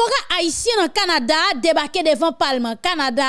diaspora haïtien dans Canada débarqué devant Parlement Canada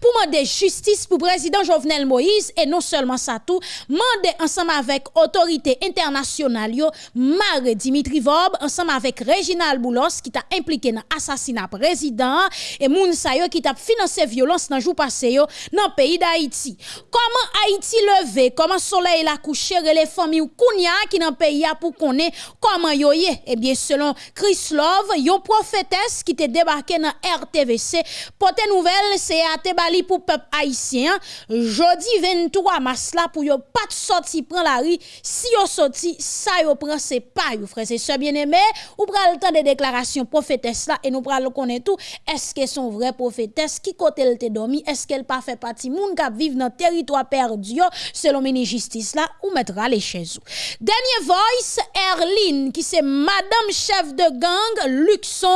pour demander justice pour président Jovenel Moïse et non seulement ça tout, demander ensemble avec autorité internationale Mare Dimitri Vob ensemble avec Reginald Boulos qui t'a impliqué dans assassinat président et moun qui t'a financé violence dans jour passé yo dans pays d'Haïti. Comment Haïti levé, comment soleil la couché? Les familles ou kounya qui dans pays pour connaître comment yo. Eh bien selon Chris Love, yon prophétesse qui te débarqué dans RTVC. Pote nouvelle, c'est à Tebali pour peuple haïtien. Jeudi 23 mars là, pour yon pas de sorti prend la rue. Si yon sorti, ça yon prend c'est pas yon frère. C'est ce bien aimé. Ou pral le temps de déclaration prophétesse là et nous pral le connaître tout. Est-ce que son vrai prophétesse qui côté elle te dormi? Est-ce qu'elle pas fait partie moun qui vivre dans territoire perdu selon mini justice là ou mettra les chez vous. Dernier voice, Erline qui c'est madame chef de gang Luxon.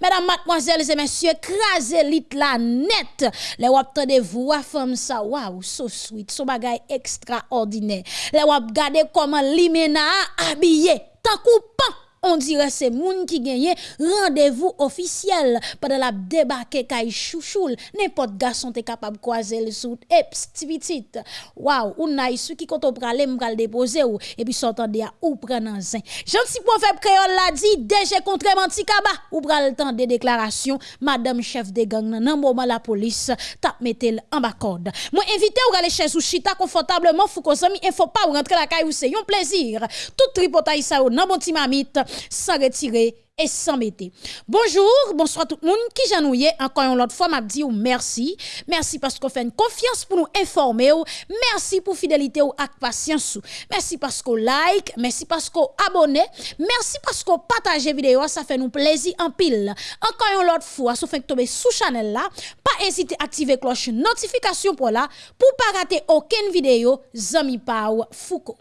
Mesdames, mademoiselles et messieurs, crasez lit la net. Les wap de voix femme ça, waouh, so sweet, so bagay extraordinaire. Les wap gade comment limena habillé, tant coupant on dirait c'est moun qui gagne. Rendez-vous officiel. Pendant la débarquer kay chouchoul n'importe garçon est capable croiser le sous et petit waouh ou nice qui quand on prale m'gal déposer ou. Et puis s'entendre ou prendre un zin gentil prophète créole l'a dit DG contre Mantikaba ou pral temps de déclaration madame chef de gang nan moment la police tap mettel en bas code moi invité ou aller chez chita confortablement fou ko il faut pas rentrer la caille ou c'est. Un plaisir. Tout tripotaille ça nan bon timamite sans retirer et sans mettre. Bonjour, bonsoir tout le monde qui j'ennuie encore une fois m'a dit merci. Merci parce qu'on fait une confiance pour nous informer Merci pour fidélité ou ak patience Merci parce qu'on like, merci parce qu'on abonne, merci parce qu'on partage vidéo, ça fait nous plaisir en pile. Encore une fois, si vous tomber sous channel là, pas hésiter à activer cloche notification pour là pour pas rater aucune vidéo Zami Pau Foucault.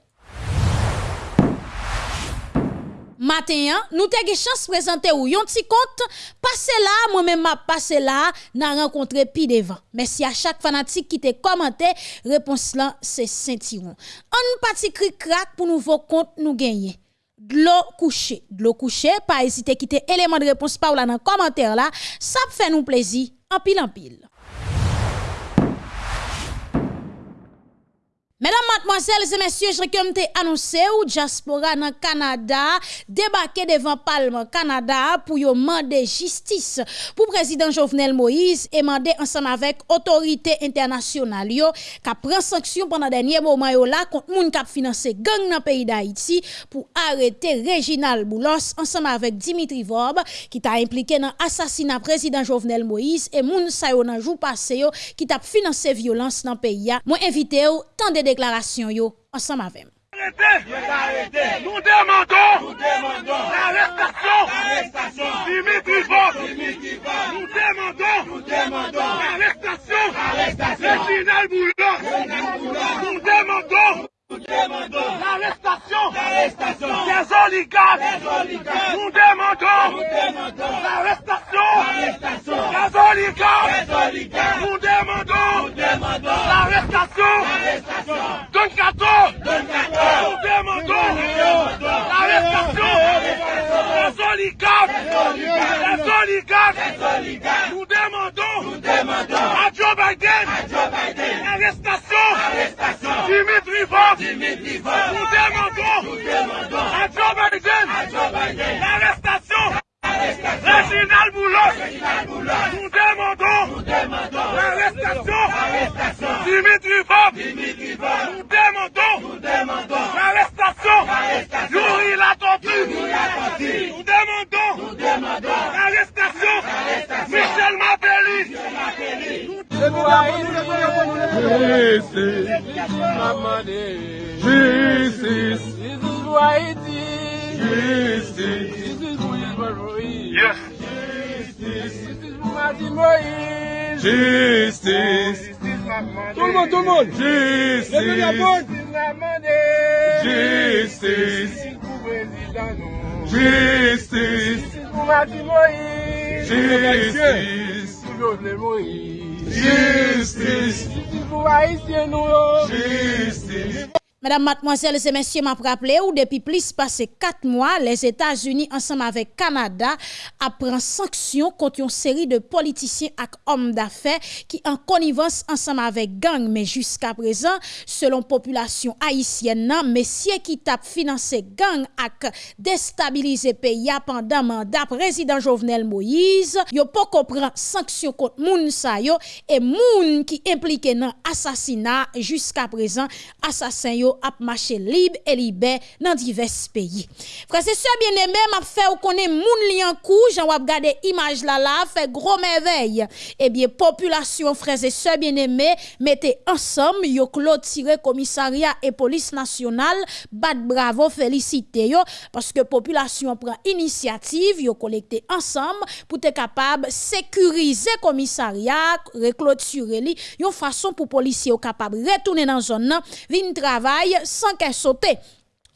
Matin, nous avons chance de présenter ou yon petit compte, passez là, moi-même m'a passé là, n'a rencontré pi devant. Merci à chaque fanatique qui te commenté, réponse là, c'est Saint-Tiron. Un petit cri crack pour nouveau compte nous gagner. De l'eau couchée, de l'eau couchée, pas hésiter à quitter élément de réponse par là dans commentaire là, ça fait nous plaisir, en pile en pile. Mesdames, mademoiselles et messieurs, je comme t'ai annoncé ou diaspora dans Canada débarqué devant Parlement Canada pour demander justice. Pour président Jovenel Moïse et demander ensemble avec autorité internationale yo qui prend sanction pendant dernier moment yo là contre moun qui financé gang dans pays d'Haïti pour arrêter Reginald Boulos ensemble avec Dimitri Vob qui t'a impliqué dans assassinat président Jovenel Moïse et moun sa yo dans jour passé yo qui t'a financé violence dans pays Moi invité ou tendez deklarasyon yo ansam avèm. Nous demandons l'arrestation Dimitri Voss. Nous demandons l'arrestation de Final Boulot. Nous demandons nous demandons l'arrestation. Des oligarques. Nous demandons l'arrestation. Des oligarques. Nous demandons l'arrestation Tancato! Tancato! Demandou! Arrestação! Tá Desoligado! É Desoligado! É Não é demandou! Não demandou! A Joe Biden! A Joe Biden! Arrestação! Arrestação! Dimitri Vaz! Dimitri Vaz! Não demandou! Não demandou! A Joe Biden! A Joe Biden! Arrestação! Reginald Boulos, nous demandons l'arrestation Dimitri Bob, nous demandons l'arrestation Yuri Latompu, nous demandons l'arrestation Michel Mabelli. Justice, justice, Justice. is Wilbur Ruiz. Yes. This is Martin Ruiz. Justice. Tout Justice, justice tout le monde. Justice. Levez la porte. Justice. Justice. This is Martin Justice, Justice. Justice. Justice. Justice. Justice. Mesdames, mademoiselles et messieurs, m'a rappelé ou depuis plus passé quatre mois, les États-Unis ensemble avec Canada apprend sanction contre une série de politiciens et hommes d'affaires qui en connivence ensemble avec gang. Mais jusqu'à présent, selon population haïtienne, messieurs qui tapent financer gang et déstabiliser pays pendant mandat président Jovenel Moïse, yo pas comprendre sanction contre moun et moun qui impliqué dans assassinat jusqu'à présent assassin ap marché libre et libre dans divers pays. Frère c'est ça bien aimé m'a fait ou connaît moun li en cou, j'en wap gade image là là fait gros merveille. Eh bien population frères et sœurs bien aimé mettez ensemble yo clôturer commissariat et police nationale bat bravo félicité yo parce que population prend initiative yo collecter ensemble pour être capable sécuriser commissariat reclôturer li yon façon pour policiers capable retourner dans zone vin sans qu'elle saute.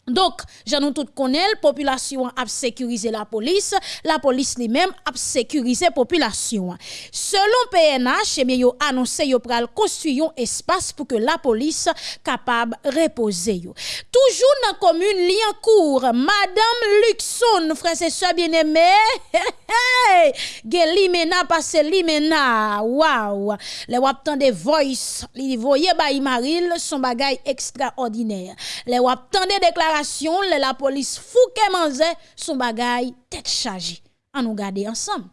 Donc, j'en tout connaît, la population a sécurisé la police, la police lui-même a sécurisé la population. Selon PNH, eh bien, yo annoncé yo pral construire un espace pour que la police capable reposer yo. Toujours dans la commune Liancourt, Madame Luxon, frère et soeur bien-aimé, hey, limena passe limena, wow, les wap de voice, li voye ba Maril, son bagay extraordinaire. Les wap de déclaration la police fouke manze son bagay tête chargée. On nous garder ensemble.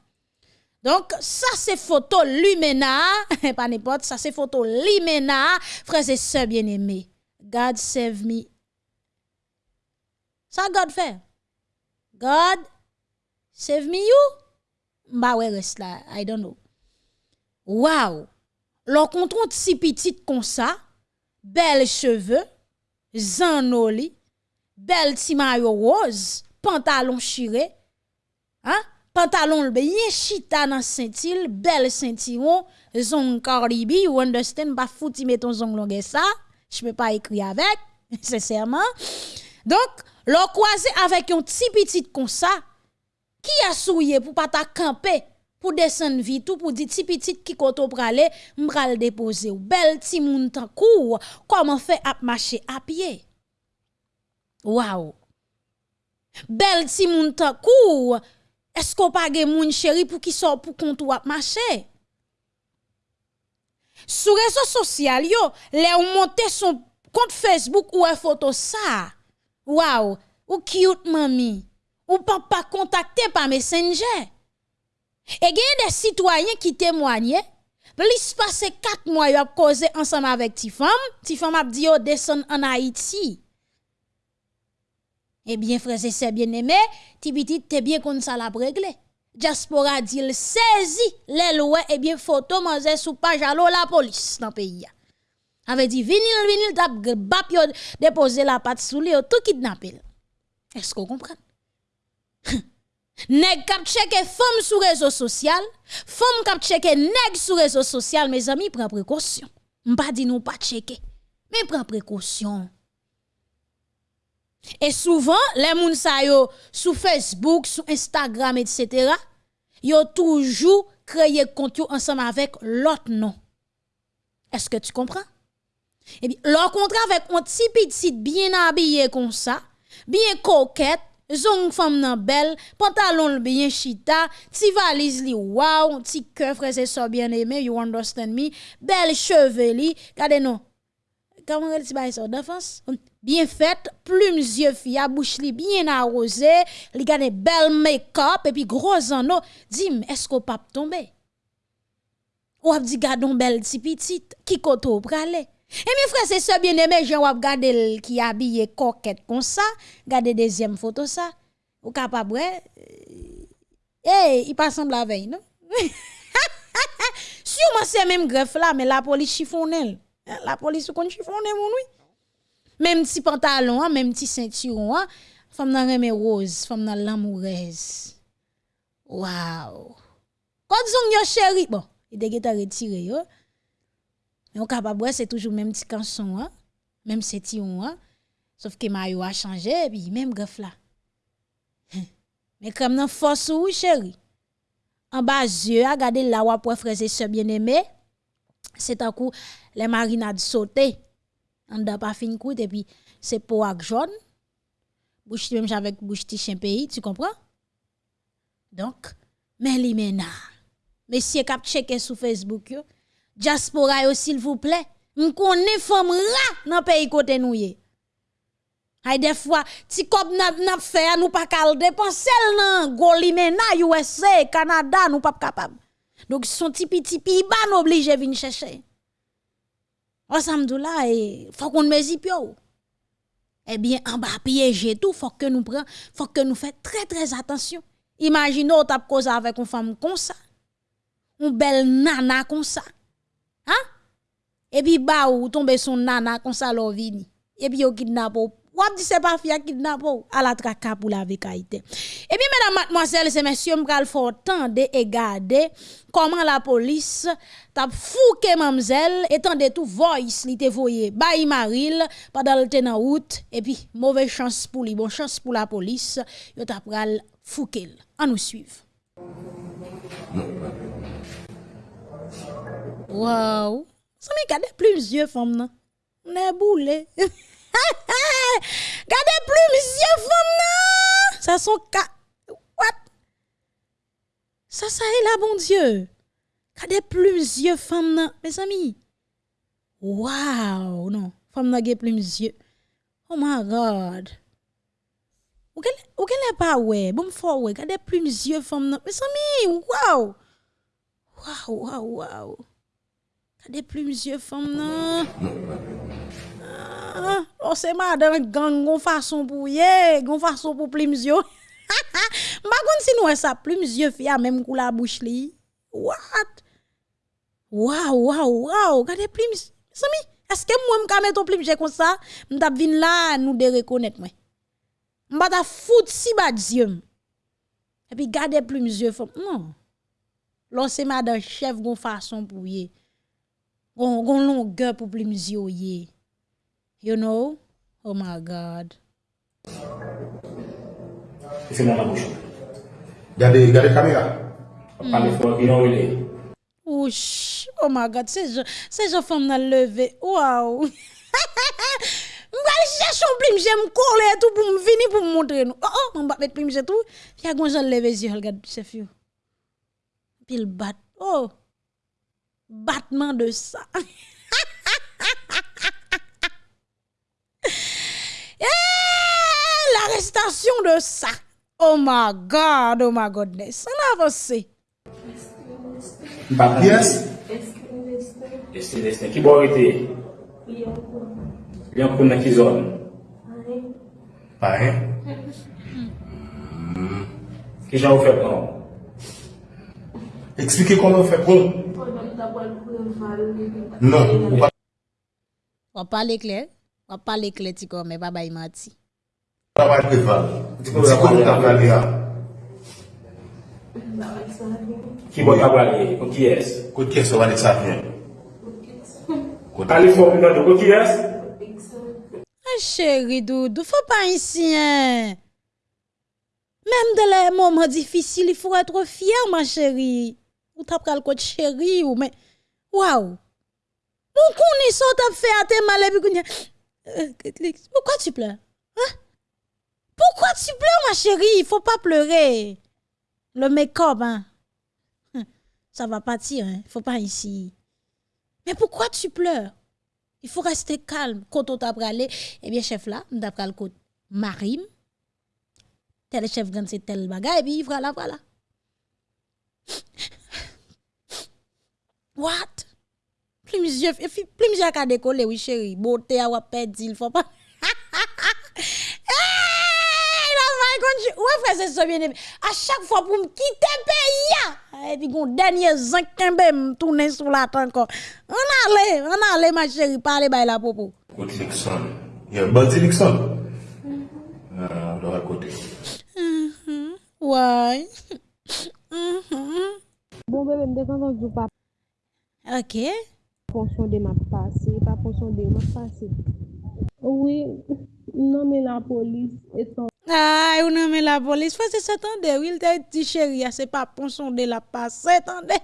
Donc, ça c'est photo Lumena, pas n'importe, ça c'est photo Lumena, frères et sœurs bien-aimés. God save me. Ça God fait. God save me you? Bah ouais, là, I don't know. Wow. L'on contre si petite comme ça, belles cheveux, zanoli, bel ti rose, pantalon chiré, hein? pantalon bien chita dans sentil, bel sentiment, zong caribi, you understand, pas fouti met ton zong longue ça, je peux pas écrire avec, sincèrement. Donc, l'on croisé avec un petit petit comme ça, qui a souillé pour pas camper, pour descendre vite ou pour dire petit petit qui koto prale, m'pral déposer ou bel ti moun tan kou, comment fait à marcher à pied? Waouh. Bel ti moun kou. Est-ce qu'on pas gen moun chéri pour qui sort pour compte ou marcher? Sur réseaux sociaux yo, les ou monte son compte Facebook ou un photo ça. Waouh, ou cute mami. Ou papa contacté par Messenger. Et gen des citoyens qui témoignent Plus passé 4 mois, yo a causé ensemble avec ti femme, ti femme a dit yo descend en Haïti. Eh bien, frère, c'est bien aimé, ti petit, t'es bien comme ça la réglé. Diaspora dit, saisi les lois, eh bien, photo manger sous page à la police dans le pays. Avait dit, vinil, vinil, tap, bap yo, déposer la patte sous lui, tout kidnappé. Est-ce qu'on comprend? nèg kap cheke femme sur réseau social, femme kap cheke nèg sur réseau social, mes amis, prends précaution. M'pa dit nous pas checker, mais prends précaution. Et souvent, les moun sa yo sur Facebook, sur Instagram, etc., yo toujours créé compte ensemble avec l'autre nom. Est-ce que tu comprends? Eh bien, leur contrat avec un petit petit bien habillé comme ça, bien coquette, zong femme nan belle, pantalon bien chita, ti valise li wow, ti et so bien aimé, you understand me, belle cheveux li, regardez non. Comment elle dit ça d'enfance? Bien faite, plumes yeux fia, bouche li bien arrosée, li gane bel make-up et puis gros anneau. Dim, est-ce qu'on pas tomber? Ou ap di gadon bel ti petit, qui koto prale? Et mes frères, c'est ça bien aimé, j'en wap gade qui habillé coquette comme ça, gade deuxième photo ça. Ou capable, eh, il pas semble la veille, non? Sûrement c'est même greffe là, mais la police chiffonne. La police kon chiffonne, mon oui. Même petit pantalon, hein, même petit ceinturon, hein, femme nan reme rose, femme nan l'amoureuse. Wow. Quand zong yo chéri, bon, il de retiré yo. Mais on capable c'est toujours même petit canson, hein, même ceinturon. Sauf que maillot a changé puis même greffe là. Mais comme nan force ou chéri? En bas yeux, regardez là où frère sœur bien-aimé. C'est un coup les marinades sautées On n'a pas fin coûte et puis c'est pour ak jaune. Bouche même avec bouche chien pays, tu comprends? Donc, mais li mena. Messieurs cap checker sur Facebook yo. Diaspora yo s'il vous plaît. M connaît femme ra dans pays côté nou ye. Hay des fois, ti kop n'a n'a fait nous pas kal dépenser nan Golimena, USA, Canada, nous pas capable. Donc son tipi tipi ban obligé vinn chercher. Ensemble là et faut qu'on mezi pio. Eh bien en bas piéger tout, faut que nous prend, faut que nous fait très très attention. Imaginez tap cause avec une femme comme ça. Une belle nana comme ça. Hein? Et puis ba ou tombe son nana comme ça l'on vini. Et puis yo kidnappe Wap di se pa fia kidnap ou, ala traka pou la vekaite. E pi, mèdam matmoazèl, se mèsyèm pral fortan de e gade, koman la polis tap fouke mamzèl, etan de tou voice li te voye bayi maril, padal te nan out, e pi, mouve chans pou li, bon chans pou la polis, yo tap pral fouke l. An nou suiv. Waw, sa mi gade pli mzye fòm nan. Mne boule. Gardez plus, monsieur femme Ça sont cas. What? Ça, ça est là, bon Dieu. Gardez plus, monsieur femme Mes amis. Wow, non. Femme n'a plus, monsieur. Oh my God. Ou qu'elle ou qu'elle pas ouais. Bon, fort ouais. Gardez plus, monsieur femme Mes amis, wow. Wow, wow, wow. Gardez plus, monsieur femme ah, oh, on se madame gang gon façon pour yé, gon façon pour plumes yo. Ma kon si nou sa plumes yeux fia même kou la bouche li. What? Wow, wow, wow, gade plumes. Sami, est-ce que moi m'ka mettre plumes comme ça, m't'a vin là nous de reconnaître moi. M'ba ta fout si bad yeux. Et puis gade plumes yeux non. L'on se madame chef gon façon pour yé. Gon gon longueur pour plumes yeux yé. You know? Oh my God. Gardez, gardez caméra. Est. Ouch. Oh my God. C'est je femme dans levé. Wow. Chercher un plim, j'aime coller tout venir pour me montrer nous. Oh oh, va mettre plim, tout. Lever yeux, regarde chef yo. Bat. Oh. Battement de ça. L'arrestation de ça. Oh my God, oh my goodness. On avance. Pas Yes. Destin, destin. Qui bon arrêter? Il y a un dans qui zone. Pas hein? Qui j'en fait non? Expliquez comment on fait pour. Non, pas. On va parler clair. On va parler clair, mais baba il menti. Travay preval. Di konon tablali a. Ki bon tablali? Kon ki es? Kon ki es ou ane sa fyen? Kaliforni nan do kon ki es? An chèri doudou, fò pa insyen. Mèm de lè mòman difisil, fò etre fyer man chèri. Ou tap pral kote chèri ou mè. Waw. Moun koni sot ap fè ate malè bi kouni. Pourquoi tu pleures Hein Pourquoi tu pleures, ma chérie? Il faut pas pleurer. Le make-up, hein. Ça va partir, hein. Faut pas ici. Mais pourquoi tu pleures? Il faut rester calme. Quand on t'a pralé, eh bien, chef là, t'a pral côté marim. Tel chef grand c'est tel bagay, et puis voilà, voilà. What? Plus monsieur, plus monsieur a décollé, oui, chérie. Beauté a perdu, il faut pas. Continue. Ouais, frère, c'est ça bien aimé. À chaque fois pour me quitter pays, et puis gon dernier zinc kembe me tourner sur la tête encore. On allait, on allait ma chérie, parler by la popo. Côté Nixon. Il y a un bandit Nixon. Ah, de l'autre côté. Ouais. Bon bébé, me défendre du pas OK. fonction de ma passé, pas fonction de ma passé. Oui, non mais la police étant Ay, ou nan men la polis, fwa se setande, wil te ti cheria, ah, se pa ponson de la pa, setande.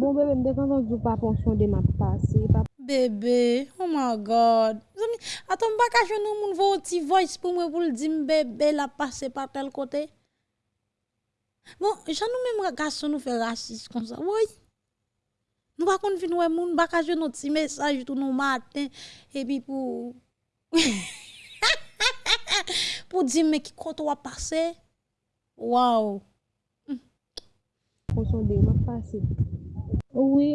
Bon bebe, mde kan nan jou pa ponson de ma pa, se pa... Bebe, oh my God. Zami, aton baka jenou moun vo ti voice pou mwen pou l di mbebe la pa se pa tel kote. Bon, janou men mwen gason nou fe rasis kon sa, woy. Nou bakon fin wè moun baka jenou ti mesaj tou nou maten, epi pou... pou di men ki konto wap pase, waw. Konsonde, wap pase. Oui,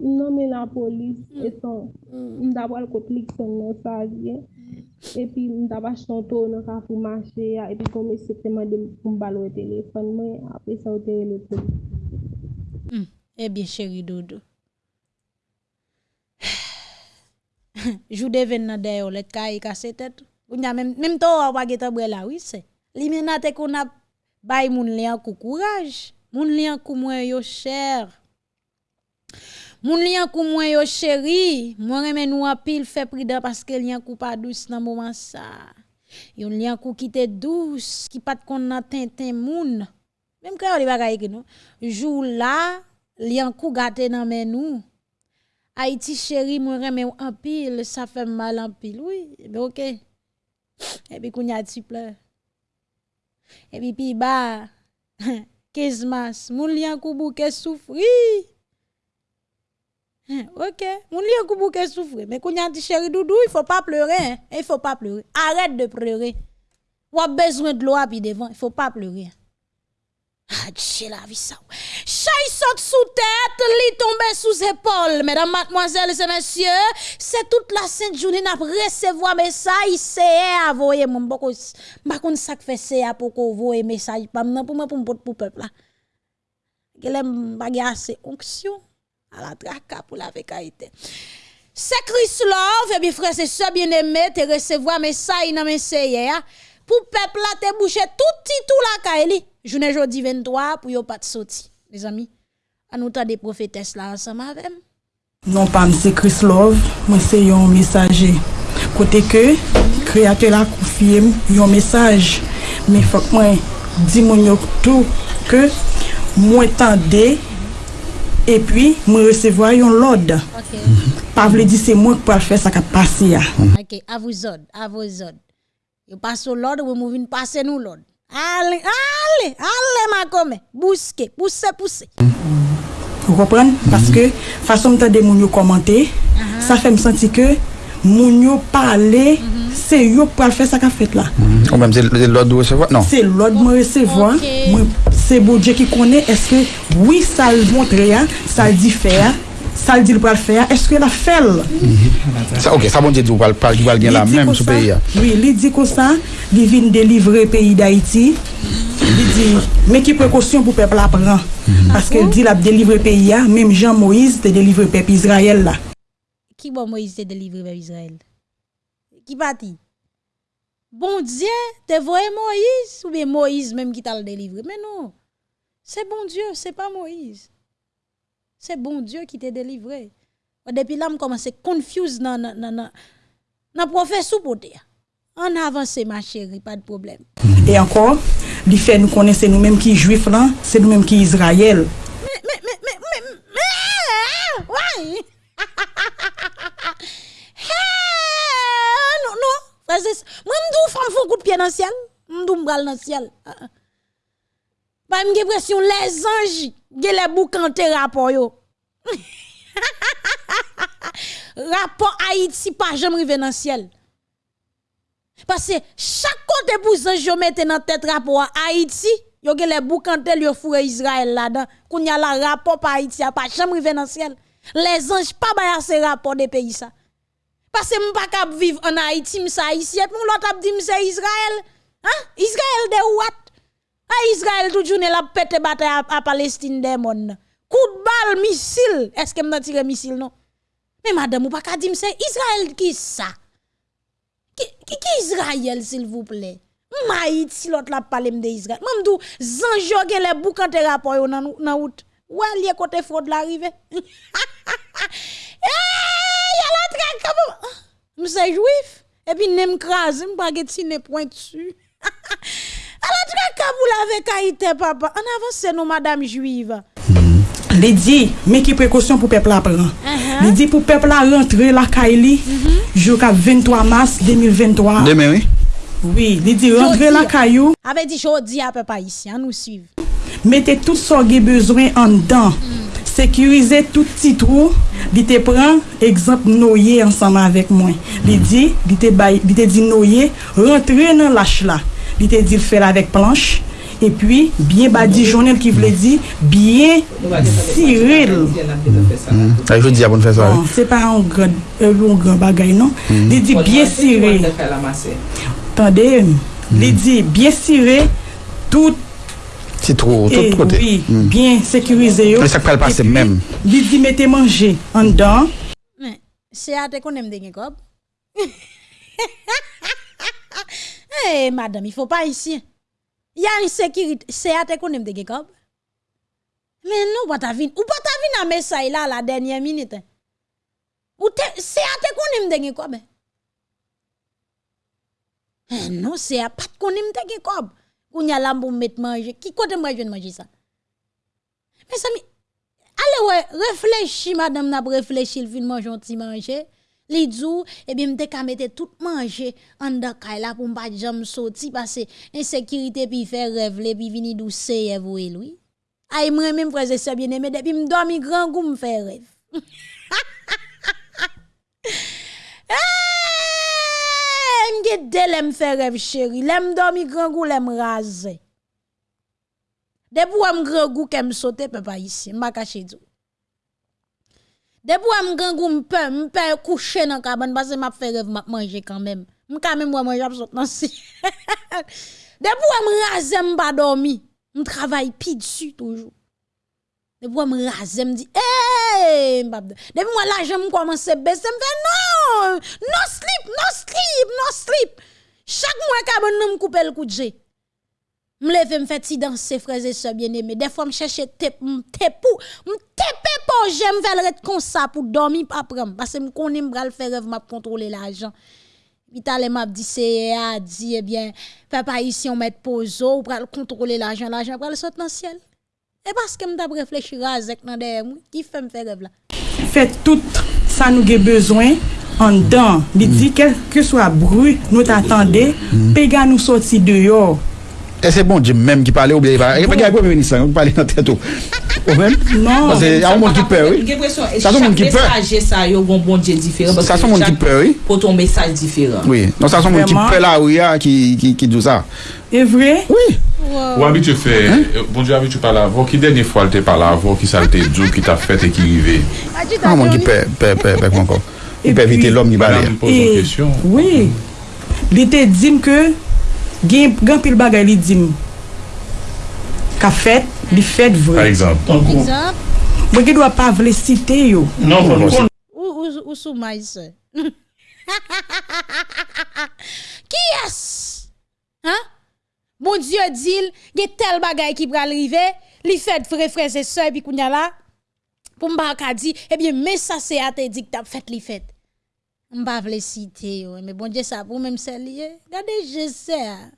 non men la polis, mm. etan, mm. mdabwa l koplik son nan sa gen, mm. epi mdabwa chanto nan ka pou mache ya, epi kome seteman de mbalo e telefon mwen, apre sa ote le polis. Ebyen cheri dodo. Jou deven nan deyo let ka yi kase tet. Même même to wa geta la oui c'est. Li menate qu'on a bay moun courage. Moun kou mwen yo cher. Moun. Moi reme nou pile fait parce que pas douce moment ça. Yon douce, qui kon nan tintin. Même quand non. Jou là, kou nan men. Haïti chéri, moi reme en pile, ça fait mal en pile. Oui, mais OK. Et puis kounya ti pleur. Et puis pi ba 15 mars, moun li an kou bouke souffri. Hein, OK, moun li an kou bouke souffri, mais ti chéri doudou, il faut pas pleurer, hein. Il faut pas pleurer. Arrête de pleurer. Ou a besoin de l'eau puis devant, il faut pas pleurer. Dieu la vie ça. Chay saute sous tête, li tombe sous épaule. Mesdames, mademoiselles et messieurs, c'est toute la sainte journée n'a recevoir message, à voyer mon boko. Ma kon ça fait c'est pour qu'on voyer message pas pour moi pour pour peuple là. Gelem bagay assez onction à la traka pour la vécaïté. C'est Chris Love, et bien frère, c'est ça bien aimé, te recevoir message dans message pour peuple là te bouché tout petit tout la kaeli journée jodi 23 pour yo pas de sorti mes amis à nous des prophétesses là ensemble avec non pas c'est Chris Love moi c'est un messager. Côté que créateur la confié un message. Mais faut que moi dis mon tout que moi tendez et puis moi recevoir un l'ordre okay. pas veut dire c'est moi qui peux faire ça qui passer OK à vous autres à vous autres. Yo passe l'ordre, vous mouvez passer nous l'ordre. Allez, allez, allez ma comme, bousquer, pousser, pousser. Vous comprenez? Parce que façon de de moun yo commenter, ça fait me sentir que moun yo parler, c'est yo pour faire ça qu'a fait là. Ou même c'est l'ordre de recevoir? Non. C'est l'ordre de me recevoir. C'est bon Dieu qui connaît. Est-ce que oui, ça le montre, hein, ça le dit faire, ça le dit le pas le faire. Est-ce que la fait le? Ça, ok, ça bon Dieu, vous Il la dit même pays. hein. Oui, il dit comme ça, il vient délivrer le pays d'Haïti. Il dit, mais qui précaution pour le peuple là prend? Parce qu'il dit, il a délivré le pays, hein, même Jean-Moïse, te délivré le peuple Israël là. Qui bon Moïse te délivrer vers Israël? Qui parti? Bon Dieu, te voyé Moïse? Ou bien Moïse même qui t'a le délivré? Mais non. C'est bon Dieu, c'est pas Moïse. C'est bon Dieu qui t'a délivré. Depuis là, je commence à confuse dans dans professeur pour dire. En avance ma chérie, pas de problème. Et encore, il fait nous connaître nous-mêmes qui juifs là, c'est nous-mêmes qui Israël. Mais mais mais mais mais, mais ouais. non non, frère, moi m'dou femme font coup de pied dans le ciel, m'dou m'bral dans le ciel. Ah, ah. Pas m'ge pression les anges, ge les boucante rapport yo. rapport Haïti pas jamais rive dans ciel. Parce que chaque côté pour yo mette dans tête rapport Haïti, yo ge les boucantel yo fourre Israël là-dedans. Qu'on y a la rapport par Haïti a pas jamais rive dans ciel. Les anges pas ba ces rapport des pays ça. Parce que m'pa cap vivre en Haïti, m'sa haïtien, pour l'autre ap di m'se Israël. Hein? Israël de what? A Israël tout journée la pète bataille à, à, Palestine des monde. Coup de balle missile, est-ce que m'dan tire missile non Mais madame ou pas ka dire c'est Israël qui ça Qui qui, qui Israël s'il vous plaît Maït si l'autre la parle de Israël. Même dou zanjo gen les boucan te rapport yo nan nan route. Ouais lié côté fraude l'arrivée. Eh, y a la traque comme ah, M'se juif et puis nem crase, m'pa get sine pointu. Alors, tu kaboul avec Haïti, papa. En avance, nous, madame juive. Hmm. Li di, men ki prekosyon pou pepla pran. Uh -huh. Li di pou pepla rentre la ka ili, uh -huh. jou ka 23 mars 2023. Deme, oui? Oui, li di rentre la ka yo. Ape di jodi ape pa isi, an nou suiv. Mete tout so ge bezwen an dan. Mm. Sekurize tout titrou, li te pran, ekzamp noye ansama avek mwen. Li mm. di, li te, bay, li te di noye, rentre nan lach la. Li te di l fèl avek planche, e pi, bien badi jounel ki vle di, bien siril. Ah, je dis à bonne faire ça. Bon, se pa an gran, euh, an gran bagay non. Li di bien siril. Tande, li di bien siril, tout C'est trop, Et tout côté. oui, bien sécurisé. Mais ça peut le passer Et puis, même. Li di mette manje an dan. Mais c'est à te qu'on aime Eh, madame, il faut pas ici. Il y a une sécurité. C'est à te aime de kob. Mais nous, pas ta vin. Ou pas ta vin à message là, la dernière minute. hein. Ou te, c'est à te aime de kob. Eh, non, c'est à pas qu'on aime de kob. Ou n'y a là pour mettre manger. Qui côté moi je manger ça? Mais ça, Allez ouais, réfléchis madame n'a réfléchi le fin manger petit manger. li djou, ebi eh mte ka mette tout manje an da kay la pou mpa jam soti pase insekirite pi fe revle pi vini dou seye eh, vwe lwi. Ay mwen mwen prese se bien eme depi mdomi gran gou mfe rev. hey, mge de lem fe rev cheri, lem domi gran gou lem raze. Debou am gran gou kem sote pe pa isi, mba kache djou. Depuis am grand goût m'pe m'pe coucher dans cabane parce que m'a fait rêve m'a manger quand même. M'ka même moi manger si. Depuis am raser m'pa dormi, m'travaille pi dessus toujours. Depuis am raser m'di eh m'pa Depuis moi là baisser me fait non, no sleep, no sleep, no sleep. Chaque mois cabane me couper le coup de. Mleve mfè ti danse freze se bieneme. Defwa mcheche tep, mtepou, mtepe pou jem vel ret konsa pou domi pa prem. Pase m konen m bral fè rev map kontrole la ajan. Bita le map di seye a, di eh ebyen, fè pa isi yon met pozo, ou pral kontrole la ajan, la ajan pral sot nan siel. E paske m tap reflechi razek nan deyè mou, ki fè m fè rev la. Fè tout sa nou ge bezwen. an dan, li di mm. kelke swa bru nou t'atande, mm. pega nou soti deyo E se bon Jim menm ki pale ou bie yi pale? E pe gen akwe mweni san, ou pale nan tèt ou? Ou men? Non. Pase a ou moun ki pe ou? Sa son moun ki pe? Mesaje sa yo goun bon Jim diferan. Sa son moun ki pe ou? Poton mesaj diferan. Oui. Non sa son moun ki pe la ou ya ki djou sa. E vre? Oui. Ou abi te fe, bon Jim abi te pale avon, ki denye fwa te pale avon, ki sa te djou, ki ta fete, ki rive? A moun ki pe, pe, pe, pe kon kon. Ou pe evite l'om ni bale. Madame pose yon kesyon. Oui. Li te dim ke... gen, gen pil bagay li dim ka fet, li fet vre. Par exemple. Mwen gen dwa pa vle site yo. Non, non, non. Ou, ou, ou sou may se? Ki yes? Ha? Bon diyo dil, gen tel bagay ki pral rive, li fet vre freze se, pi kounya la, pou mba akadi, ebyen, eh me sa se ate dik tap fet li fet. M'pa vle citer yo, mais bon Dieu ça pour même c'est lié. Regardez je sais. Hein?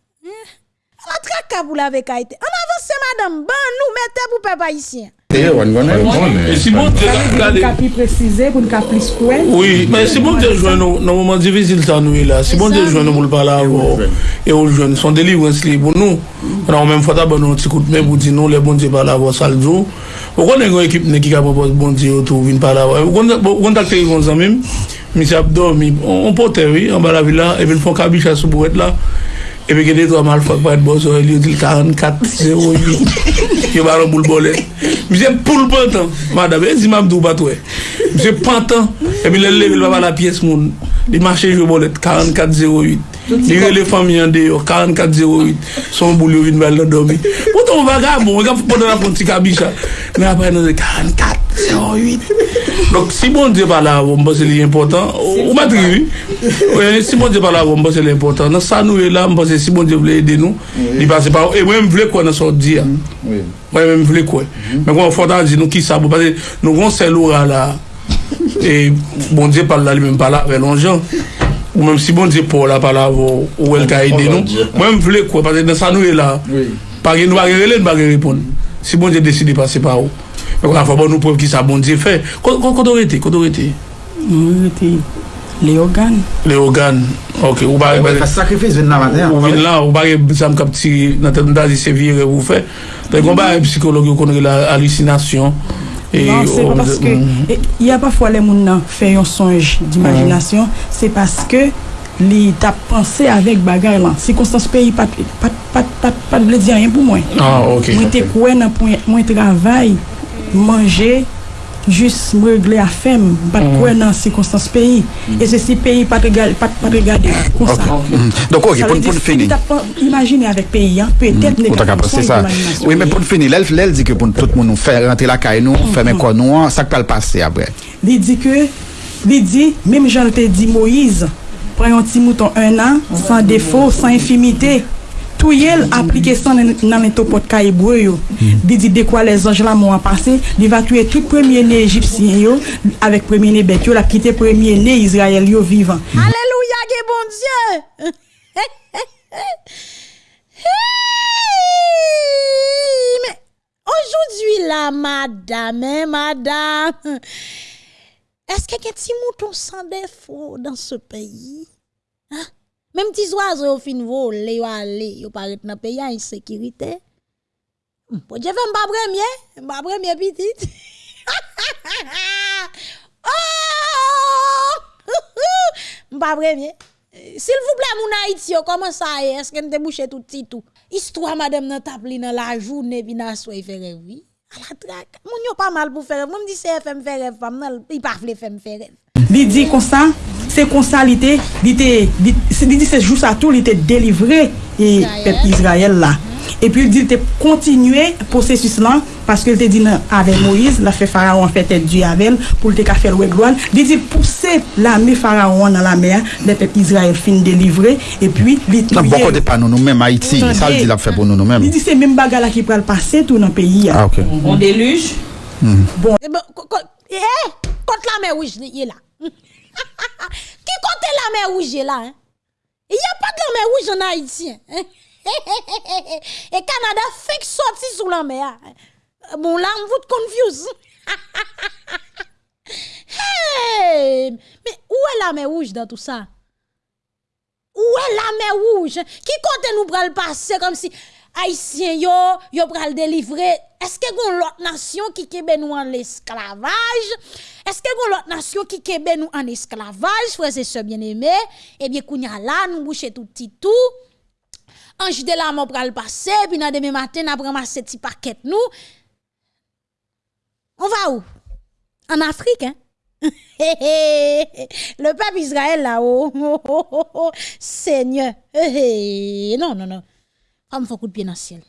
La traka pour la veka été. En avance madame, ban nous mettez pour peuple haïtien. D'ailleurs, on connaît. Et si bon Dieu, Pou regardez. ka pi precize, pou nou ka plis kwen. Oui, mais si bon Dieu joue dans dans moment difficile ça nous est là. Si bon on le joue son délivrance li pour nous. On a même fois d'abord un petit coup de main pour dire non les bon Dieu parler avant ça le. On bon. On ça même. misi ap dormi, on pote wè, an ba la vila, e ven fon kabich a sou bouet la, e pe gede to a mal fok pa et bozo, e li yo dil 44-0 yon, yo baron boul bolet. Misi ap poul pantan, madame, e zi mamdou bat wè. Misi pantan, e pi lè lè vil baba la piyes moun, li mache jwe bolet, 44-0 yon. Dire le fami yon de yo, 4408, son boulyo vin bal nan domi. Pouton vaga bon, wak ap pou podan apon ti kabisha. Men apay nan de 4408. Dok si bon diye pala avon, mbase li important, ou matri vi. Si bon diye pala avon, mbase li important. Nan sa nou e la, mbase si bon diye vle ede nou, li pase pa ou. E mwen vle kwen nan sot diya. Mwen mwen vle kwen. Men kon fotan di nou ki sa pou, pase nou kon sel ou ra la. E bon diye pala li men pala, ve lon jan. ou menm si bon di pou la pala ou el ka ede nou, mwen vle kwe, pati nan sa nou e la, pari nou bagere len bagere pon, si bon di deside pase pa ou, mwen kon a fwa bon nou pou ki sa bon di fe, koto rete, koto rete? Mwen rete, le ogan. Le ogan, ok, ou bagere, ou vin la, ou bagere zam kap ti nan ten da di se vire ou fe, ten kon bagere psikologi ou kon re la alisinasyon, Non, se pa paske, y a pa fwa le moun nan fè yon sonj d'imajinasyon, se paske li tap panse avèk bagay lan. Se konstans pe yi pat, pat, pat, pat, pat ble diyan yon pou mwen. Ah, ok. Mwen te kwen nan pou mwen travay, manje, manje, jis mregle a fem, bat mm. kwen nan sikonstans peyi. Mm. E se si peyi pat regade konsa. Donk ok, pou nou fini. Imagine avèk peyi, pe tèt nega konsa imaginasyon. Oui, men pou nou fini, lèl di ke pou nou tout moun nou fè rentre la kay nou, fè men kon mm. nou an, sak pal pase apre. Li di ke, li di, mèm jan te di Moïse, preyon ti mouton un an, san defo, san infimite, Tout yel appliqué ça dans dans les topot yo. Il dit de quoi les anges là m'ont passé, il va tuer tout premier né égyptien yo avec premier né bête yo, la quitter premier né Israël yo vivant. Alléluia, que bon Dieu. Mais aujourd'hui là, madame, hein, madame, est-ce qu'il y a un petit mouton sans défaut dans ce pays? Hein? Même petits oiseaux au fin voler, yo aller, yo paraît dans pays en insécurité. Hum, Bon, je vais m'ba premier, m'ba premier petit. oh! M'ba premier. S'il vous plaît, mon Haïti, yo, comment ça est? Est-ce que nous te bouché tout petit tout? Histoire, madame, dans la journée, puis nan fait rêve, oui. À la traque. Moun yo pas mal pour faire rêve. Moi, me dit, c'est FM faire rêve, femme, nan, il pas vle faire faire rêve. Dit comme ça, se konsa li te, li te, li, li se jou sa tou, li te delivre e pep Israel la. E pi li te kontinue posesis lan, paske li te di nan ave Moïse, la fe faraon fe tet di avel, pou li te ka fel wek loan, li te pousse la me faraon nan la mer, le pep Israel fin delivre, e pi li te... Nan bon kote pa nou nou men, Haiti, sa li di la fe pou nou nou men. Li di se men baga la ki pral pase tou nan peyi ya. Ah, ok. Bon deluj. Bon. E be, kote la me wich ni ye la. Qui compte la mer rouge là? Hein? Il n'y a pas de la mer rouge en Haïti. hein? Et Canada fait que sortir sous la mer. Bon, là, on vous confuse. hey, mais où est la mer rouge dans tout ça? Où est la mer rouge? Qui compte nous pral passer comme si Haïtien yo, yo pral délivrer? Est-ce que gon l'autre nation qui kebe nous en esclavage? Est-ce que gon l'autre nation qui kebe nous en esclavage, frères et sœurs bien-aimés? Eh bien, kounya là, nous boucher tout petit tout. Ange de la mort pral passer, puis dans demain matin, n'a ramasser petit paquet nous. On va où? En Afrique, hein? le peuple Israël là-haut, Seigneur, Eh, eh, non, non, non, on me coup de pied dans le ciel.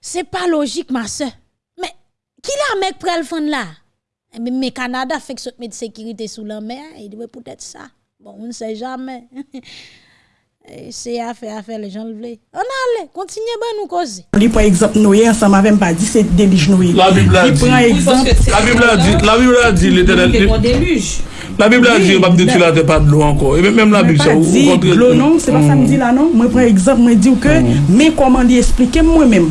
C'est pas logique, ma soeur. Mais qui la mec pral le fond là? Eh bien, Mais Canada fait que ce met de sécurité sous la mer, il doit peut-être ça. Bon, on ne sait jamais. Eh, C'est à faire, à faire, les gens le veulent. On allait, continuez ben nous causer. Lui, par exemple, Noé, ensemble avec pas dit c'est délige Noé. La Bible a dit. prend exemple. La Bible a dit, la Bible a dit, l'éternel. On déluge. La Bible a dit, mais- tu la pas de l'eau encore. Et même la Bible, ça, ou dit l'eau, non, c'est pas ça me dit là, non. Moi, par exemple, moi, dis que, mais comment lui expliquer moi-même?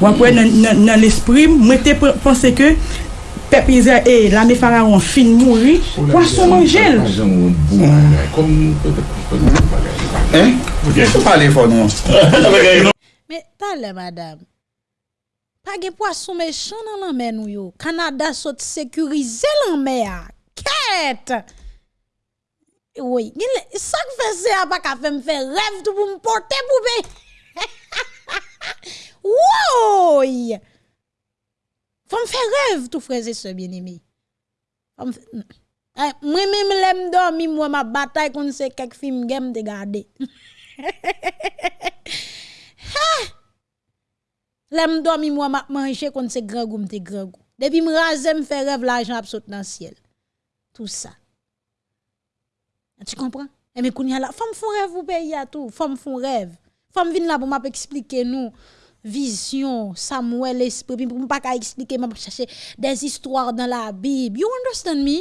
Moi, dans- l'esprit, moi, te pe- pensé pep Israel, e, la me faraon fin mouri, poason manjel. Eh? Sou pale fon nou. Me tale madame, pa gen poason mechan nan lanme nou yo, Kanada sot sekurize lanme ya, ket! Oui, sak fese a pa ka fe m fe rev tou pou m pote pou be. Woy! Faut me faire rêve tout frères et sœurs bien-aimés. Eh, Moi même l'aime dormir moi ma bataille contre c'est quelques films game de garder. L'aime dormi moi m'a manger kon se grand goût m'te grand goût. Depuis me raser me fait rêve l'argent absolu dans le ciel. Tout ça. Tu comprends? Et mais kounya la femme font rêve ou pays à tout, femme font rêve. Femme vinn là pour m'a expliquer nous vision, Samuel, l'esprit, puis pour ne pas expliquer, mais chercher des histoires dans la Bible. You understand me?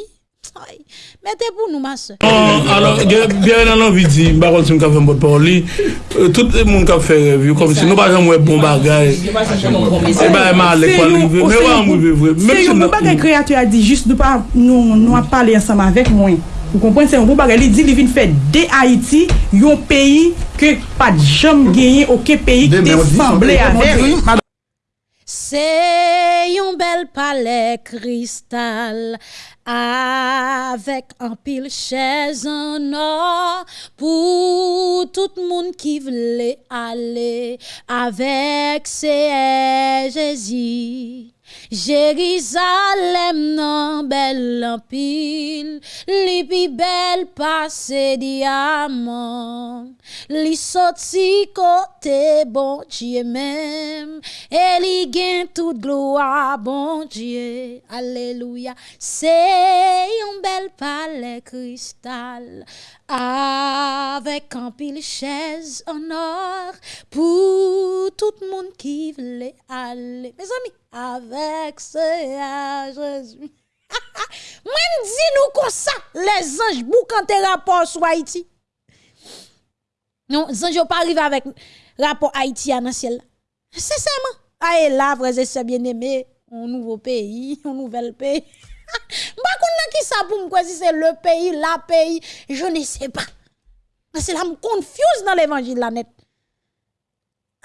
Mettez pour nous, ma soeur. Non, alors, bien en envie de dire, par contre, si je fais un parole, euh, tout le monde qui fait revue, comme si nous pas un bon bagage. C'est pas mal, bon bon mais on va en vivre. C'est un bon bagage créateur a dit, juste de pas nous parler ensemble avec moi. Avek mwen. Ou kompren se yon bon bagay, li di li vin fè de Haiti, yon peyi ke pa jam genye oke peyi ki te semble avek. C'est un bel palais cristal avec un pile chaise en or pour tout le monde qui voulait aller avec ses Jésus. Jérusalem nan bel en pile, li pi bel passe diamant, li soti kote bon Dieu même, et li gen toute gloire bon Dieu. Alléluia. C'est un bel palais cristal avec un pile chaise en or pour tout le monde qui voulait aller. Mes amis, avec ce Jésus. Même dis nous comme ça, les anges bouquent tes rapports sur Haïti. Non, les anges pas arrivé avec rapport Haïti à dans ciel. Sincèrement. Ah, et là, frères et sœurs bien-aimés, un nouveau pays, un nouvel pays. Mpa kon nan ki sa pou mkwe si c'est le pays, la pays, je ne sais pas. C'est là me confuse dans l'évangile la net.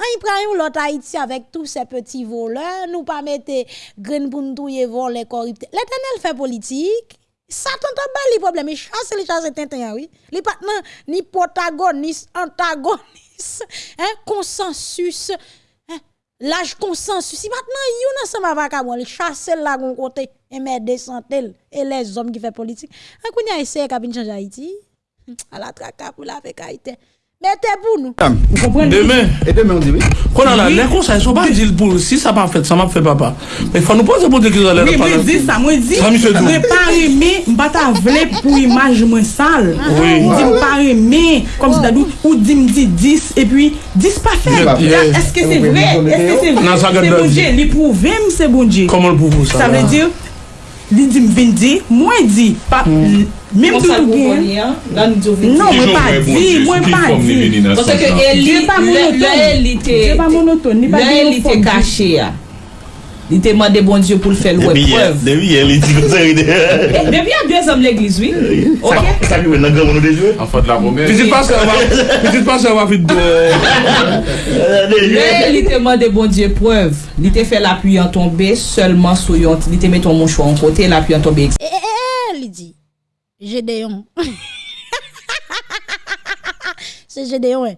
An y prend l'autre Haïti avec tous ces petits voleurs, nous pas mettre grain pour nous touyer voler corrupte. L'éternel fait politique. Satan t'a bali li problème, il chasse les chasse tintin oui. Pas nan ni protagoniste, antagoniste, hein, consensus, hein, Laj konsensus, si maintenant yon nan se ma vaka bon, chasse la gon kote, et mè descentel, et les hommes qui fait politique. Un kounya essaye kabin change Haïti, à la traka pour la fèk Haïti. Mettez pour nous. Demain. Et demain, on dit oui. Kon an la, Oui. lè kon sa, yon pa dil pou, si sa pa fèt, sa ma fè papa. Men fwa nou pose pou de ki zalè Oui, mwen di sa, mwen di, Sa mi fè dou. mwen pa reme, mba ta vle pou imaj mwen sal. Oui. Kom si dadou, ou di mdi 10, e pi 10 pa fè. Yeah, yeah. Eske se vre? Eske se vre? Nan sa gade Se la bonje, di. li prouve m se bonje. Koman li di m vindi, mwen di, pa, mèm tou gen. Non, mwen pa di, mwen pa di. Pwese ke elite, lè elite, lè elite kache ya. Li te mande bon Diyo pou l fèl wè preuve. Debi yè, li di konseri eh, de. Debi yè, dwe zom l'eglise, oui. Ok. Sa ki wè nan gèm nou de jwè? An fòd la romè. Pitit pas se wap fit do. Li te mande bon Diyo preuve. Li te fè l'apuy an tombe, seulement sou yon. Li te meton moun chwa an kote, l'apuy an tombe. E, eh, e, eh, e, li di. Jedeyon. Se jedeyon, e.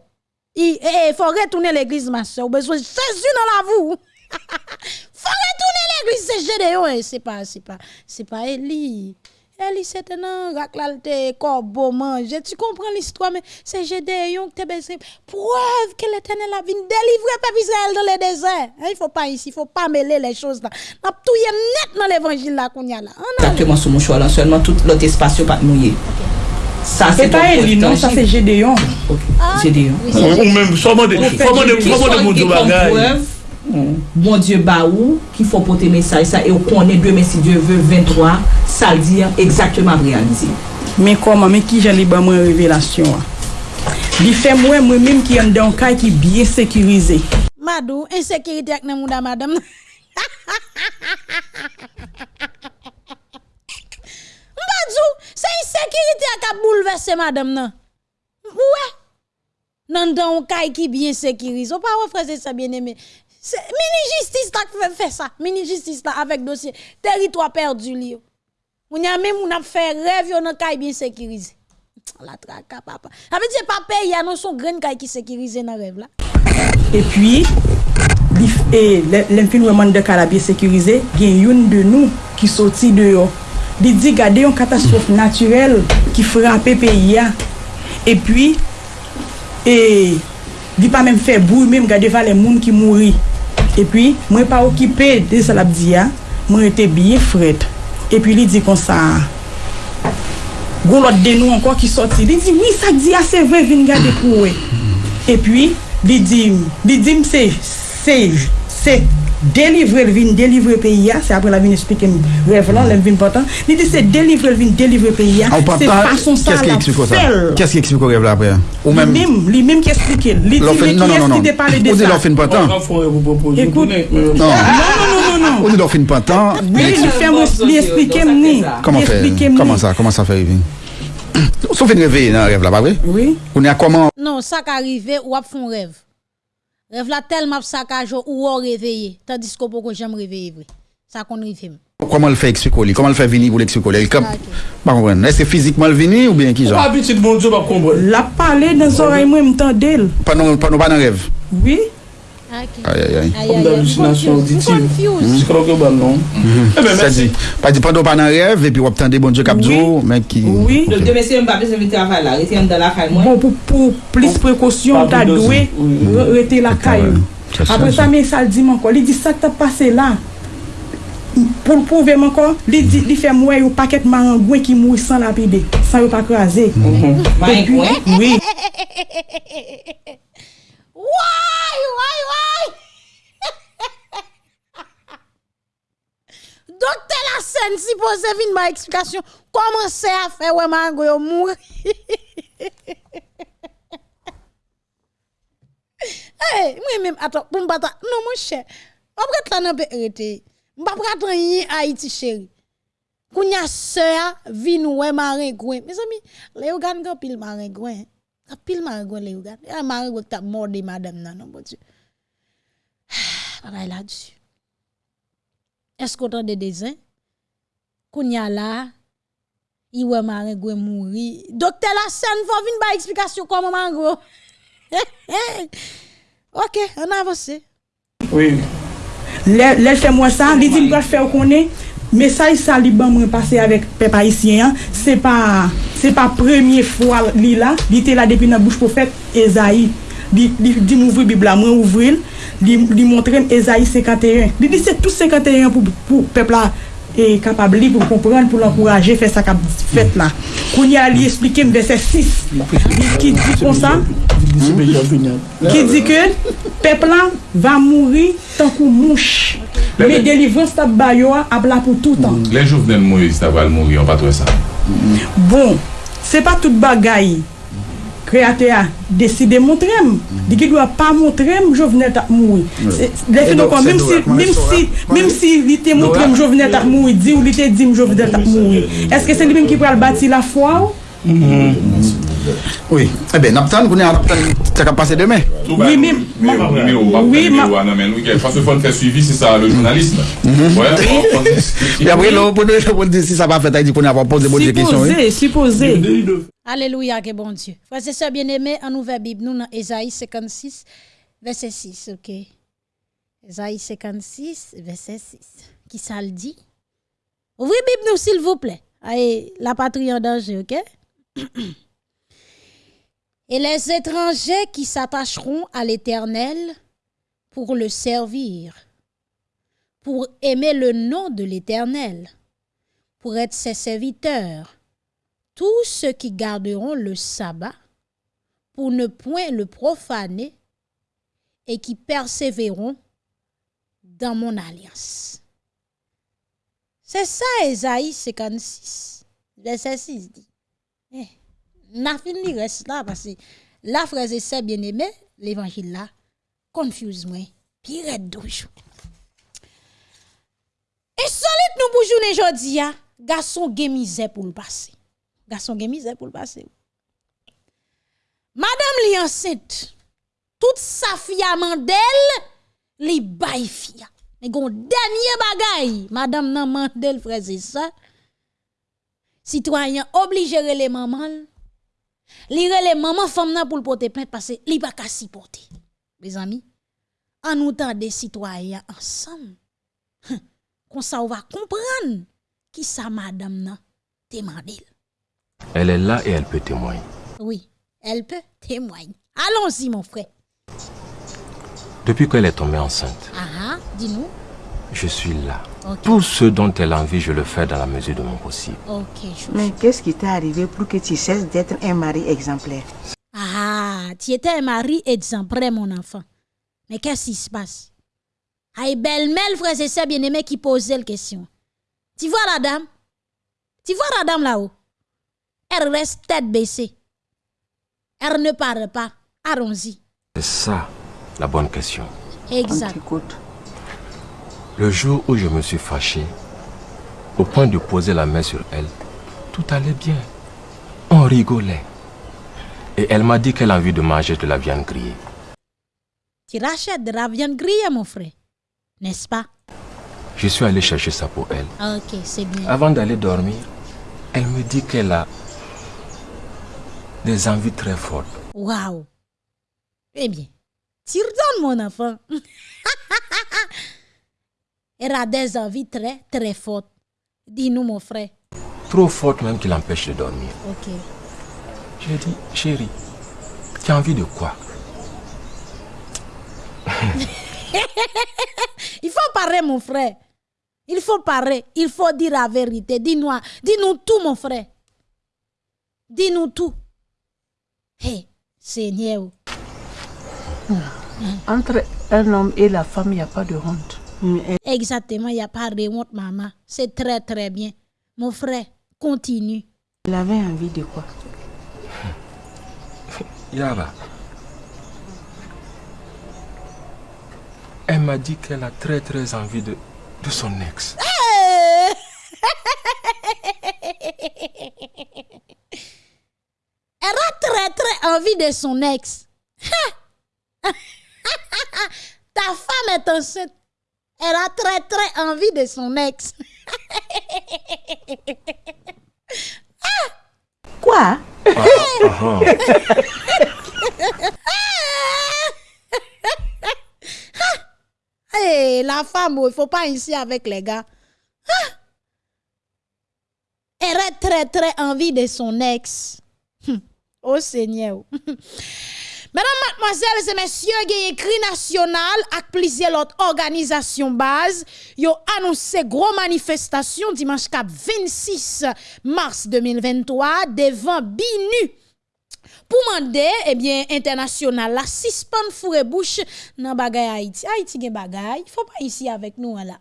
E, e, fò retounen l'eglise, ma sè. Ou bezwen, se zi nan la vou. Ha, ha, ha. faut retourner l'église, c'est Gédéon, c'est pas, c'est pas, c'est pas Élie. Eli c'était un raclalte corbeau manger. Tu comprends l'histoire mais c'est Gédéon qui t'a baissé. preuve que l'Éternel a vinn délivrer le peuple Israël dans le désert. Il faut pas ici il faut pas mêler les choses là. N'a touyer net dans l'évangile là qu'on y a là. Exactement sur mon choix là seulement tout l'autre espace pas mouillé. Ça c'est pas Eli non ça c'est Gédéon. Ah, Gédéon. ou même seulement des de des mon bagage bon Diyo ba ou ki fò pote mesaj sa e ou konen 2 mesi Diyo ve 23 sa l diyan ekzakteman realize men koman men ki jan li ba mwen revelasyon li fe mwen mwen mim ki yon don kay ki biye sekirize madou, ensekirite ak nan mouda madam mbadzou se ensekirite ak ap boulevesse madam nan. Ouwe nan don kay ki biye sekirize ou pa wafreze sa bieneme Mini-justice tak fè fè sa. Mini-justice la avèk dosye. Teritwa perdu li yo. Moun ya mè moun ap fè rev yo nan kay bin sekirize. La traka papa. Avè diye pape ya nan son gren kay ki sekirize nan rev la. E pwi, l'enfinweman de kala bin sekirize, gen yon de nou ki soti de yo. Di di gade yon katastrof naturel ki frape pe ya. E pwi, e... Di pa mèm fè bouy mèm gade va le moun ki mouri. E pi, mwen pa okipe de salap diya, mwen ete biye fret. E pi li di kon sa, goun lot de nou anko ki soti. Li di, oui, sa di diya ah, se vre vin gade pou we. E pi, li di, li di mse, se, se délivrer le vin, délivrer le pays. C'est après la vin expliquer rêve là, le vin important. Il dit c'est délivrer le vin, délivrer le pays. On parle C'est pas. façon ça Qu'est-ce qui explique ça? Qu'est-ce qui explique au rêve là après? Ou même. Lui-même, lui-même qui explique. Qui non, non, non. On dit vous proposer. Écoute. Non. Non, non, non, non, On dit. Oui, il fait explique ni. Comment faire? Comment ça? Comment ça fait rêver Sauf une réveil dans le rêve là, pas vrai? Oui. On est à comment? Non, ça qui arrive, ou ap font rêve. Rêve là tellement saccage ou ou réveillé, tandis que pourquoi j'aime réveiller vrai. Ça qu'on rive. Comment le fait expliquer Comment le fait venir pour l'expliquer. Pas comprendre. Est-ce que physiquement le venir ou bien qui Pas genre? habitude, bon Dieu, pas comprendre. La parler dans les oreilles, moi, m'entend d'elle. Pas non, pas non, pas dans le rêve. Oui. Ayayay Kom d'alusinasyon auditive. Jikro ke ban non? Pati pando pan an rev Epi wap tande bonjou kapdou Oui, de mese yon pape se vete aval la Rete yon dan la kay mwen Pou plis prekosyon ta dwe Rete la kay Apre sa men sal di man kon Li di sa te pase la Pou pouve man kon Li fe mwen yo paket marangwen ki mou San lapide, san yo pa kraze Marangwen? Oui. Woy, woy, woy! Dokte la sen si pose vin ba eksplikasyon, koman se a fe wè mango yo moun? hey, mwen mèm, ato, pou mbata, non mwen chè, mwen pret lan apè rete, mwen pret lan yi a iti chèri. Koun ya se a vin wè marin gwen. Mes ami, le yo gan gopil marin gwen, he. Apil marigou le ou gade. Ya marigou ki tap morde madame nan, non bon dieu. Papa la dieu. Esko tan de dezen? Kounya la, iwe marigou mouri. Dokte la sen fò vin ba eksplikasyon koman marigou. ok, an avose. Oui. Lè fè mwen sa, li di mwen fè ou konen, mesaj sa li ban mwen pase avèk pep haisyen, se pa se pa premye fwa li la li te la depi nan bouche profet Ezaï li, li, li mouvri bibla mwen ouvril li, li montrem Ezaï 51 li di se tout 51 pou, pou pep la e kapab li pou kompran, pou l'ankouraje fè sa kap fèt la. Koun ya li esplike m de se sis. Ki di kon sa? Ki di ke pepla va mouri tankou mouch. Me delivran stab bayo ap la pou toutan. Le jouvnen mouri stab al mouri, an patwe sa. Bon, se pa tout bagay. kreatè a deside montrem. Di ki dwa pa montrem, jovenel tak moui. Defi nou kon, mèm si li te montrem jovenel tak moui, di ou li te dim jovenel tak moui. Eske se li mèm ki pral bati la fwa ou? Mhm. Oui. Eh bien, Naptan, vous n'avez pas ça va passer demain. Oui, mais- oui, mais parce qu'il faut le faire suivi, c'est ça, le journalisme. Ouais, on- on- Et après, si ça va faire, il dit qu'on a pas posé bonne question. oui. Supposé, supposé. Alléluia, que bon Dieu. Frères et sœurs bien-aimés, en ouvert Bible, nous dans Ésaïe 56, verset 6, ok? Ésaïe 56, verset 6. Qui ça le dit? Ouvrez Bible nous, s'il vous plaît. Allez, la patrie en danger, ok? Et les étrangers qui s'attacheront à l'Éternel pour le servir, pour aimer le nom de l'Éternel, pour être ses serviteurs, tous ceux qui garderont le sabbat pour ne point le profaner et qui persévéreront dans mon alliance. C'est ça, Esaïe 56, verset 6 dit. N'a fini reste là parce que la frère et sœurs bien-aimés, l'évangile là, confuse moi, pire douche. Et solide nous pour journée jodi ya, garçon gen pour le passer. Garçon gen pour le passer. Madame li enceinte, toute sa fia mandel, li bay fia. Mais gon dernier bagay, madame nan mandel frère c'est ça. Citoyen obligé les maman. Li rele maman femme nan pour le porter plainte parce que li pas ka supporter. Mes amis, en nous des citoyens ensemble. Comme ça on va comprendre qui ça madame nan te mandel. Elle est là et elle peut témoigner. Oui, elle peut témoigner. Allons-y, mon frère. Depuis qu'elle est tombée enceinte, Ah ah, dis-nous. je suis là. Tout ce dont elle a envie, je le fais dans la mesure de mon possible. Mais qu'est-ce qui t'est arrivé pour que tu cesses d'être un mari exemplaire? Ah, tu étais un mari exemplaire, mon enfant. Mais qu'est-ce qui se passe? Aïe, belle-mère, frère et sœurs bien-aimés qui posait la question. Tu vois la dame? Tu vois la dame là-haut? Elle reste tête baissée. Elle ne parle pas. Allons-y. C'est ça la bonne question. Exact. Le jour où je me suis fâché, au point de poser la main sur elle, tout allait bien. On rigolait. Et elle m'a dit qu'elle a envie de manger de la viande grillée. Tu rachètes de la viande grillée, mon frère. N'est-ce pas? Je suis allé chercher ça pour elle. Ah, Ok, c'est bien. Avant d'aller dormir, elle me dit qu'elle a des envies très fortes. Waouh. Eh bien, tu redonnes mon enfant. Elle a des envies très, très fortes. Dis-nous, mon frère. Trop fortes même qui l'empêche de dormir. Ok. J'ai dit, chérie, tu as envie de quoi? Il faut parler, mon frère. Il faut parler. Il faut dire la vérité. Dis-nous dis-nous tout, mon frère. Dis-nous tout. Hé, Seigneur. Entre un homme et la femme, il n'y a pas de honte. Mais Exactement, il n'y a pas de honte, maman. C'est très, très bien. Mon frère, continue. Elle avait envie de quoi? Yara. Elle m'a dit qu'elle a très très envie de, de son ex. Hey! Elle a très très envie de son ex. Ta femme est enceinte. Elle a très très envie de son ex. Quoi? Hey, la femme, oh, il faut pas ici avec les gars. Ah! Elle a très très envie de son ex. Oh Seigneur. Mesdames, mademoiselles et messieurs, a écrit national avec plusieurs autres organisations base. Yo annoncé gros manifestation dimanche 26 mars 2023 devant BINU. Pour demander, eh bien, international, la suspend fourre bouche dans bagay Haïti. Haïti gen bagay, faut pas ici avec nous là.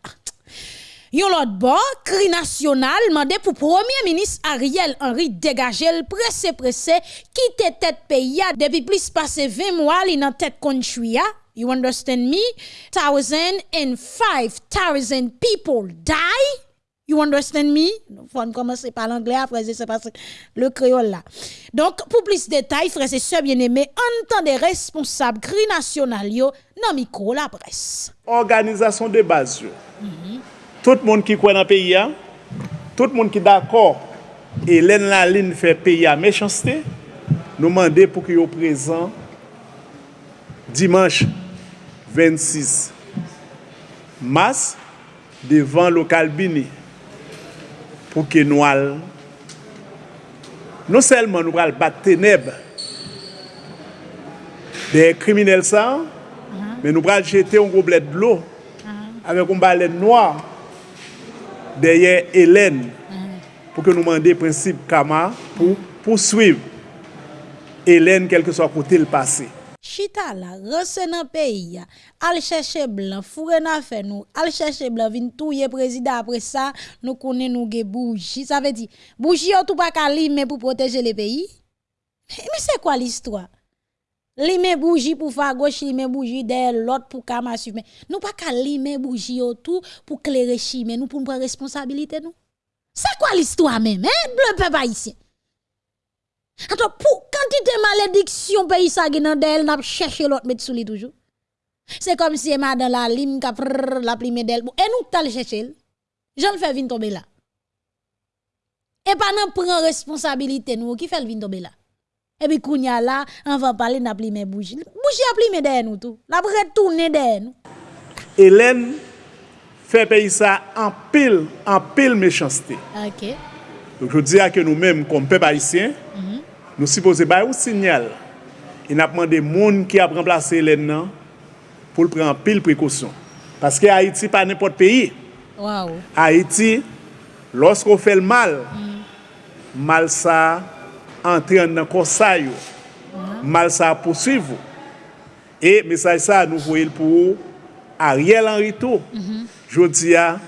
Yon l'autre bord, cri national, mandé pour premier ministre Ariel Henry dégager le pressé pressé, quitte tête pays depuis plus passé 20 mois li nan tête konchouya. You understand me? Thousand and five thousand people die. You understand me? Faut commencer par l'anglais après c'est parce le créole là. Donc pour plus de détails, frères et sœurs bien-aimés, entendez responsables cri national yo nan micro la presse. Organisation de base yo. Tout moun ki kwen an peyi an, tout moun ki d'akor, e len la lin fè peyi an mechanstè, nou mande pou ki yo prezant dimanche 26 mas devan lokal bini pou ke nou al nou selman nou al bat teneb de kriminel sa mhm. men nou al jete yon goblet blo mhm. avek yon balet noa derrière Hélène pour que nous demandions principe Kama pour poursuivre Hélène quel que soit côté le passé. Chita la, rense nan peyi ya, al chercher blanc, foure nan fe nou, al chercher blanc, vin touye président après ça, nous connaissons nous ge bougie. Ça veut dire, bougie yo tout pas ka lime pour protéger le pays? Mais c'est quoi l'histoire? Lime bougie pour faire gauche, lime bougie derrière l'autre pour kama suivre. Nous pas ka lime bougie yo tout pour clairer chime, nous pour prendre responsabilité nous. C'est quoi l'histoire même, hein, bleu peuple haïtien? Attends, pour quantité malédiction pays ça nan d'elle n'a cherché l'autre mettre sous toujours. C'est comme si ma dans la lime ka la plime d'elle. Et nous t'al chercher. J'en fais vin tomber là. Et pas nan prend responsabilité nous qui fait vin tomber là? E pi kounya la, an van pale na pli men bouji. Bouji a pli men den nou tou. La bre toune den nou. Hélène fait payer ça en pile, en pile méchanceté. Okay. Donc je dis à que nous-mêmes, comme peuple haïtien, mm -hmm. nous supposons faire un signal. Et nous demandé des gens qui a remplacé Hélène non, pour le prendre en pile précaution. Parce que Haïti pas n'importe pays. Wow. Haïti, lorsqu'on fait le mal, mm -hmm. mal ça entre dans le yo. mal ça poursuivre. Et message ça, nous voyons pour Ariel Henry tou, jodi ya,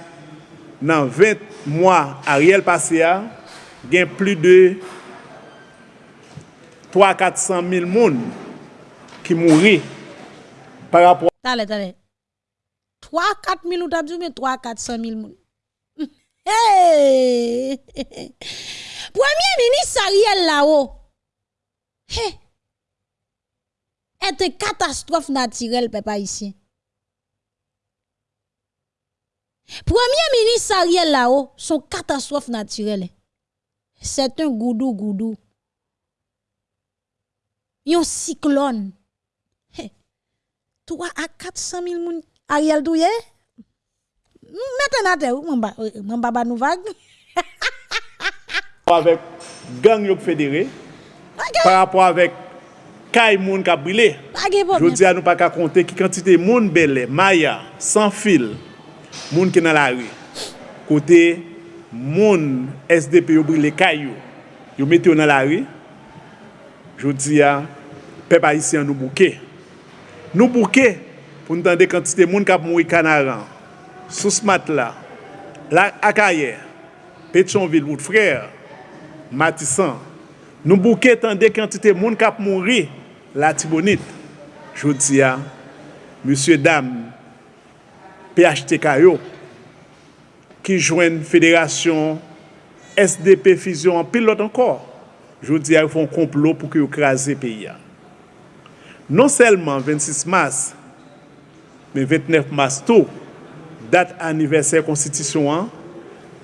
nan 20 mwa Ariel pase ya, gen pli de 3-400 mil moun ki mouri par rapport tale. 3-4 mil ou tabjou, men 3-400 mil moun. Hey! Premier ministre Ariel là-haut, hey! est une catastrophe naturelle, papa ici. Premier ministre Ariel là-haut, son catastrophe naturelle. C'est un goudou goudou. Yon cyclone. Hey. 3 à 400 000 moun Ariel douye? Maintenant, te ou, m'en ba ba nou vague? avec gang fédéré, par rapport avec kay moun ka brilé. Je dis à nous pas qu'à compter qui quantité moun belle, maya, sans fil, moun qui dans la rue. Côté moun SDP yo brilé kay yo, yo mette yo dans la rue. Je dis à peuple haïtien nous bouquet. Nous bouquet pour nous tendre quantité moun qui mouri canaran. Sous ce matelas, la Akaye, Pétionville, votre frère, Matisan, nou bouke tande kantite moun kap moun ri la tibonit. Jodi ya, monsye dam, PHTK yo, ki jwen federasyon SDP Fizyon pilot ankor. Jodi ya, yon fon komplo pou ki yo krasi peyi ya. Non selman 26 mas, men 29 mas tou, dat aniversè konstitisyon an,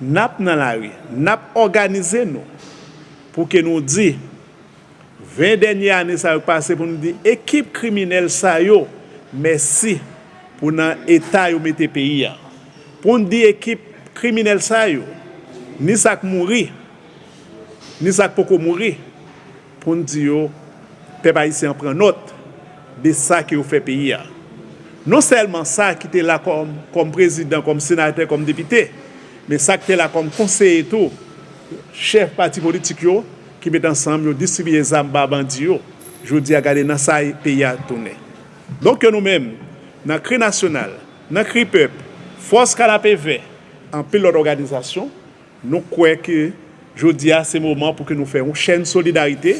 nap nan la ri, nap organize nou. pou ke nou di, 20 denye ane sa yo pase pou nou di, ekip kriminel sa yo, mersi pou nan eta yo mette peyi ya. Pou nou di ekip kriminel sa yo, ni sak mouri, ni sak poko mouri, pou nou di yo, pe pa yisi an pren not, de sa ki yo fe peyi ya. Non selman sa ki te la kom, kom prezident, kom senate, kom depite, me sa ki te la kom konseye tou, chef pati politik yo ki met ansam yo distribye zam ba bandi yo jodi a gade nan sa peyi a toune. Donk yo nou men, nan kri nasyonal, nan kri pep, fos ka la PV, an pil lor organizasyon, nou kwe ke jodi a se mouman pou ke nou fè yon chèn solidarite,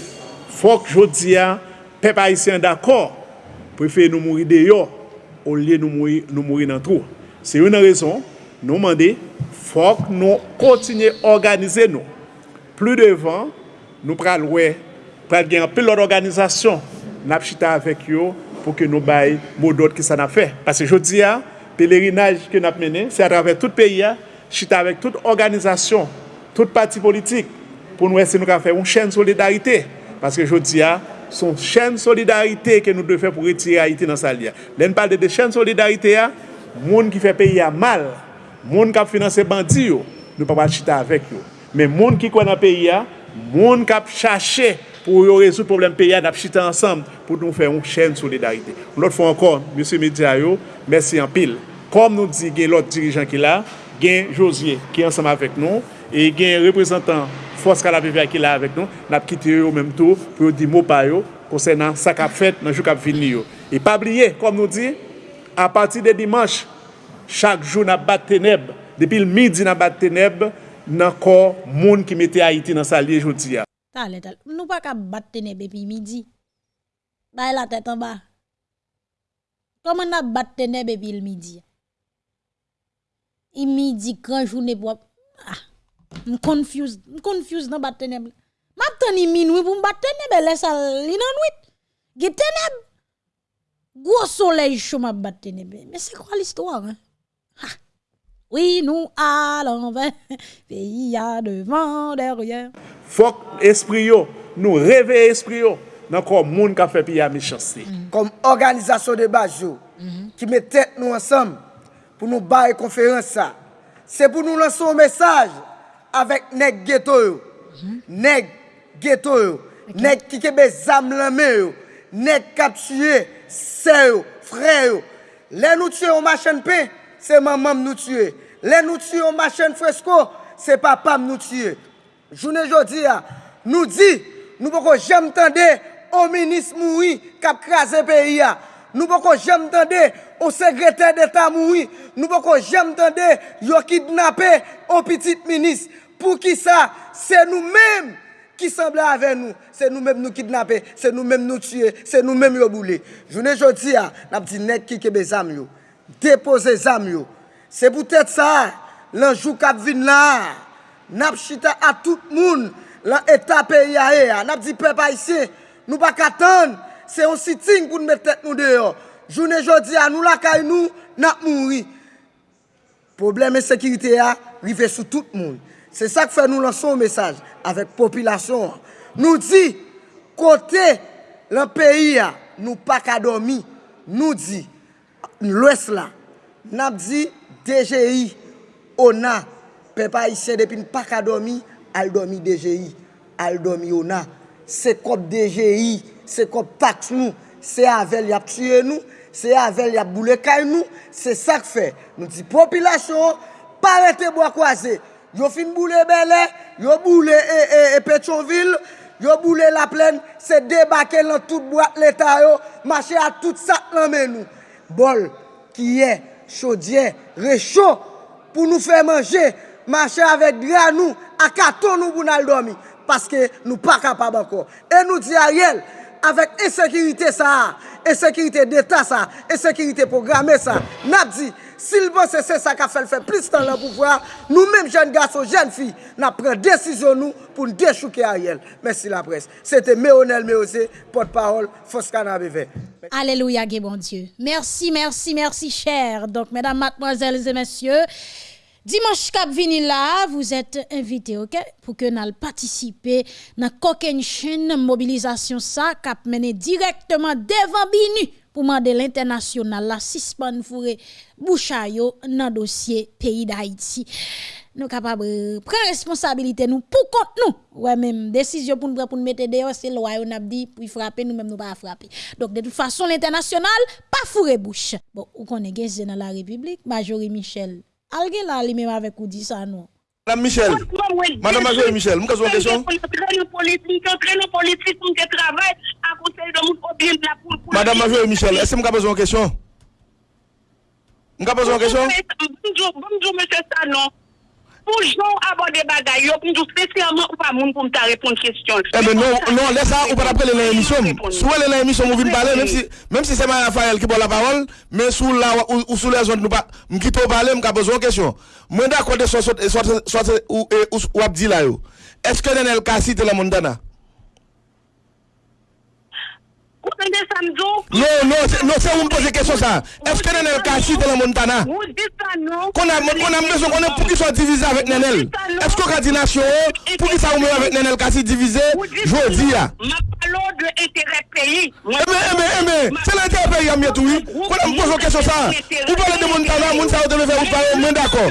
fok jodi a pep haisyen d'akor, pou fè nou mouri de yo, ou liye nou mouri, nou mouri nan trou. Se yon nan rezon, nou mande, fok nou kontinye organize nou. Plu devan, nou pral wè, pral gen apil lor organizasyon, nap chita avèk yo pou ke nou bay modot ki sa nap fè. Pase jodi ya, pelerinaj ki nap mene, se atrave tout peyi ya, chita avèk tout organizasyon, tout pati politik, pou nou wè se nou ka fè yon chèn solidarite. Pase jodi ya, son chèn solidarite ke nou de fè pou retire Haiti nan sa liya. Len pal de de chèn solidarite ya, moun ki fè peyi ya mal, Moun kap finanse bandi yo, nou pa pa chita avek yo. Men moun ki kon an peyi ya, moun kap chache pou yo rezout problem peyi ya, nap chita ansam pou nou fè yon chèn solidarite. Lout fò ankon, M. Media yo, mersi an pil. Kom nou di gen lout dirijan ki la, gen Josie ki ansam avek nou, e gen reprezentant Fos Kalapivya ki la avek nou, nap kite yo menm tou pou yo di mou pa yo, konsen nan sa kap fèt nan jou kap vilni yo. E pa bliye, kom nou di, a pati de dimanche, chaque jour n'a de ténèbres. Depuis le midi n'a de ténèbres, n'a encore monde qui mettait Haïti dans sa lie aujourd'hui. Tale, tale. Nous pas qu'à battre ténèbres depuis midi. Bah la tête en bas. Comment n'a battre ténèbres depuis le midi? Il midi grand journée pour ah m confuse, m confuse dans bat ténèbres. M'a tani minuit pour battre ténèbres, laisse ça li nan nuit. Ge ténèbres. Gros soleil chaud m'a battre ténèbres. Mais c'est quoi l'histoire hein? Oui, nous allons vers pays à devant derrière. Faut esprit yo, nous réveiller esprit yo dans comme monde qui fait pays à méchanceté. Comme organisation de base qui met tête nous ensemble pour nous bailler conférence ça. C'est pour nous lancer un message avec nèg ghetto yo. Nèg ghetto yo. Nèg qui kebe zam la main yo. Nèg k'ap tuer frère yo. Les nous tuer au machin pain, se maman nou tue. Le nou tue ou machen fresko, se papam nou tue. Jounen jodi ya, nou di, nou poko jem tende, ou minis moui kap krasen peyi ya. Nou poko jem tende, ou sekretè d'Etat moui. Nou poko jem tende, yo kidnapè ou pitit minis. Pou ki sa, se nou menm. qui semblait avec nous, c'est nous-mêmes nous kidnapper, c'est nous-mêmes nous tuer, c'est nous-mêmes nous bouler. Journée aujourd'hui, n'a dit net qui ke bezam yo. depose zam yo. Se pou tèt sa, lanjou kap vin la, nap chita a tout moun, lan etap e yae a, nap di pep a isye, nou pa katan, se yon siting pou nou met tèt nou deyo. Jounen jodi a, nou lakay nou, nap mouri. Probleme sekirite a, rive sou tout moun. Se sa k fè nou lanson mesaj, avèk popilasyon. Nou di, kote lan peyi a, nou pa kadomi, nou di, l'Ouest la, nap di DGI, ona, pepa isye depin pak a domi, al domi DGI, al domi ona. Se kop DGI, se kop taks nou, se avel yap tue nou, se avel yap boulekay nou, se sak fe. Nou di popilasyon, parete bo akwaze. Yo fin boule belè, yo boule e, eh, e, eh, e eh, Petronville, Yo boule la plen, se debake lan tout boat l'Etat yo, mache a tout sak lan men nou. bol, kiye, chodye, recho, pou nou fè manje, manche avèk dra nou, akaton nou pou nan l domi, paske nou pa kapab anko. E nou di a riel, Avec insécurité ça, insécurité d'état ça, insécurité programmée ça. N'a dit s'il pense que c'est ça qui a fait le faire plus de temps le pouvoir, nous-mêmes, jeunes garçons, jeunes filles, nous pris décision nous pour nous déchouquer Ariel. Merci la presse. C'était Méonel Méosé, porte-parole, Foscana BV. Alléluia, Gué bon Dieu. Merci, merci, merci, cher. Donc, mesdames, mademoiselles et messieurs, Dimanche cap vini là, vous êtes invités, OK, pour que nous participer dans coquin chaîne mobilisation ça cap mené directement devant Binu pour demander l'international la suspend fourré bouchayo dans dossier pays d'Haïti. Nous capables prendre responsabilité nous pour compte nous. Ouais même décision pour nous pour mettre dehors c'est loi on a dit pour frapper nous même nous pas frapper. Donc de toute façon l'international pas fourré bouche. Bon, ou connaît dans la République, Majorie Michel Alguien là lui même avec ou dit ça non. Madame Michel. Madame Majorie Michel, nous avons une question. politique, politique, travail à conseil de Madame Majorie Michel, est-ce que vous avez une question? Vous avez une question? Bonjour, bonjour, monsieur Sanon. Pour Jean aborder bagay yo, pour spécialement ou pas moun pour me répondre question. Eh ben non, non, laisse ça ou pas appeler l'émission. Soit l'émission vous venez parler même si même si c'est Raphaël qui prend la parole, mais sous la ou, ou sous les zones nous pas m'quitte parler, m'ka besoin question. Moi d'accord de soit soit soit ou ou abdi là yo. Est-ce que Nenel Kassi te la mondana? Non, non, non, c'est vous me poser question ça. Est-ce que Nenel Kassi dans la Montana Qu'on a besoin, qu'on a pour qu'ils soient divisés avec Nenel. Est-ce qu'on a dit nation pour qu'ils soient avec Nenel Kassi divisé Je dis là. de l'intérêt pays. Mais, mais, mais, c'est l'intérêt pays, Amietou. Qu'on a besoin question ça. Vous parlez de Montana, Montana, vous devez faire, vous parlez, mais d'accord.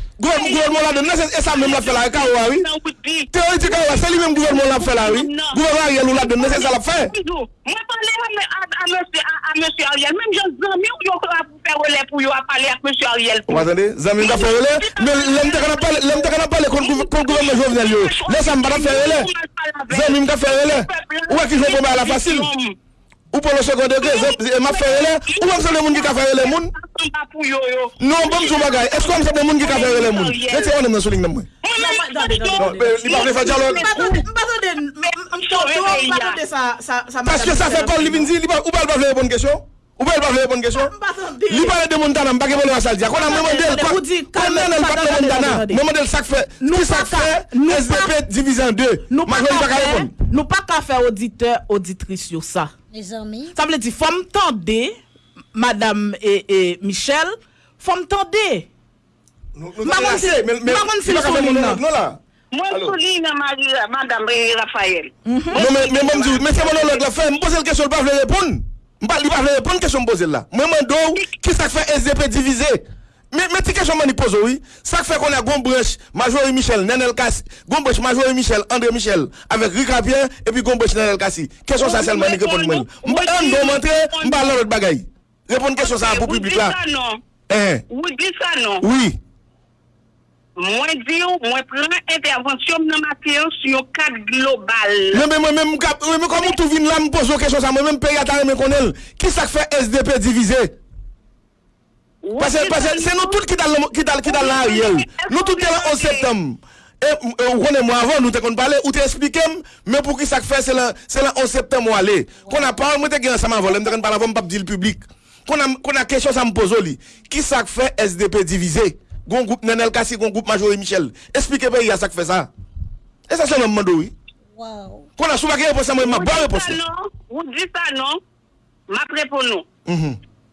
gouvernement la donne, c'est ça même la fait la Kawa, oui. Théoriquement, c'est lui-même gouvernement la fait là, oui. Gouvernement Ariel ou la donne, c'est ça la fait. Moi, parler à monsieur Ariel, même j'ai zami ou yo faire relais pour yo parler à monsieur Ariel. Vous attendez, zami va faire relais, mais l'homme t'as parlé, l'aime t'as parlé contre gouvernement Jovenel yo. Laisse ça me faire relais. Zami me faire relais. Ou est-ce qu'il faut pas la facile? Ou pour le second degré, m'a fait relais, ou même c'est le monde qui a fait relais moun? Non, bon bagay, est-ce qu'on c'est le monde qui a fait relais on me souligne moi. Non, il va faire dialogue. Parce que ça fait pas ou pas pas faire bonne question? Ou pas pas faire bonne question? Li parle de Montana, à saldia. Qu'on a demandé qu'on a le pas de Montana. Demandé ça fait, qui ça fait SDP divisé en deux. Nous pas nous pas qu'à faire auditeur auditrice sur ça. Sa vle di fòm tande, madame e, e Michel, fòm tande. Maman fil solin nan. Mwen solin nan madame Rafael. Mwen se monolog la fè, mwen pose l kesyon l pa vle repoun. Mwen pa vle repoun kesyon m pose l la. Mwen mwen dou, ki sa fè SDP divize? Mais tu question je pose, oui. Ça fait qu'on a Gombrèche, Major Michel, Nenel Kassi, Gombrèche, Major Michel, André Michel, avec Rika Pierre, et puis Gombrèche, Nenel Kassi. Question ça seulement, je réponds moi. Je vais montrer, je vais l'autre bagaille. Répondre question ça pour le public là. Vous dites ça non? Oui. Moi dis, moi plan intervention dans matière sur cadre global. Non mais moi même, comme tout vient là, me pose question ça, moi même pays à mais qu'on Qui ça fait SDP divisé? Pase, pase, se nou tout ki dal nan Ariel, nou tout te la 11 septem, e ou konen mwa avan nou te kon pale, ou te explikem, men pou ki sak fe se la 11 septem wale, kon a parle mwen te gen saman volen, mwen te kon pale avan mpap di l publik, kon a kesyon sa mpozo li, ki sak fe SDP divize, gon goup Nenel Kassi, gon goup Majori Michel, explike pe ya sak fe sa, e sa se nan mando yi, kon a sou baki repos sa mwen, mwa ba repos se. Ou di sa nou, mwa prepo nou, mwen.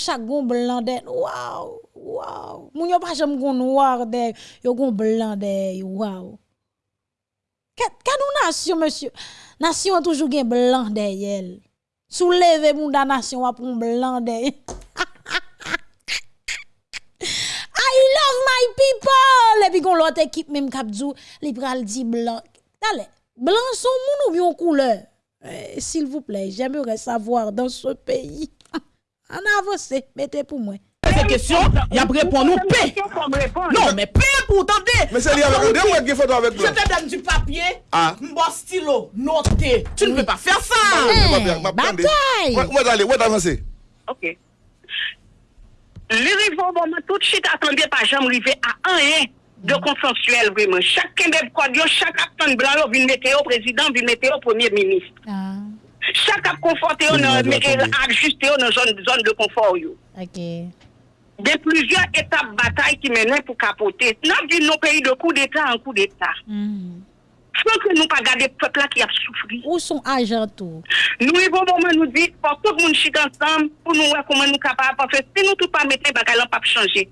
chaque gon blanc de wow wow moun pas jamais gon noir de yo gon blanc de wow Quelle nous nation monsieur? Nation toujours gen blanc derrière soulevez moun da nation a pour blanc derrière I love my people. Et puis gon l'autre équipe même k'ap li pral di blanc. Allez, blanc son moun ou bien couleur? Eh, S'il vous plaît, j'aimerais savoir dans ce pays. En avance, mettez pour moi. Cette question, il y a répondre nous paix. Non, mais paix pour tenter. Mais c'est lié avec André ou avec des photos avec Je te donne du papier, Ah. un bon stylo, noté. Tu ne peux pas faire ça. bataille! Moi, d'aller, moi, d'avancer. Ok. Le rive au moment tout de suite attendez pas jamais arriver à un rien de consensuel vraiment. Chaque kembe cordio, chaque acteur blanc yo vient mettre au président, vient mettre au premier ministre. Chaque Chak ap konforte yo nan, me el ajuste yo nan zon, zon de konfor yo. Ok. De plizyon etap batay ki menen pou kapote. Nan di nou peyi de kou d'Etat an kou d'Etat. Mm. Fon ke nou pa gade pepla ki ap soufri. Ou son ajantou? Nou e bon bonman nou di, pou tout moun chit ansam, pou nou wè kouman nou kapap pa fè. Se nou tout pa mette bakalan pa pou chanje.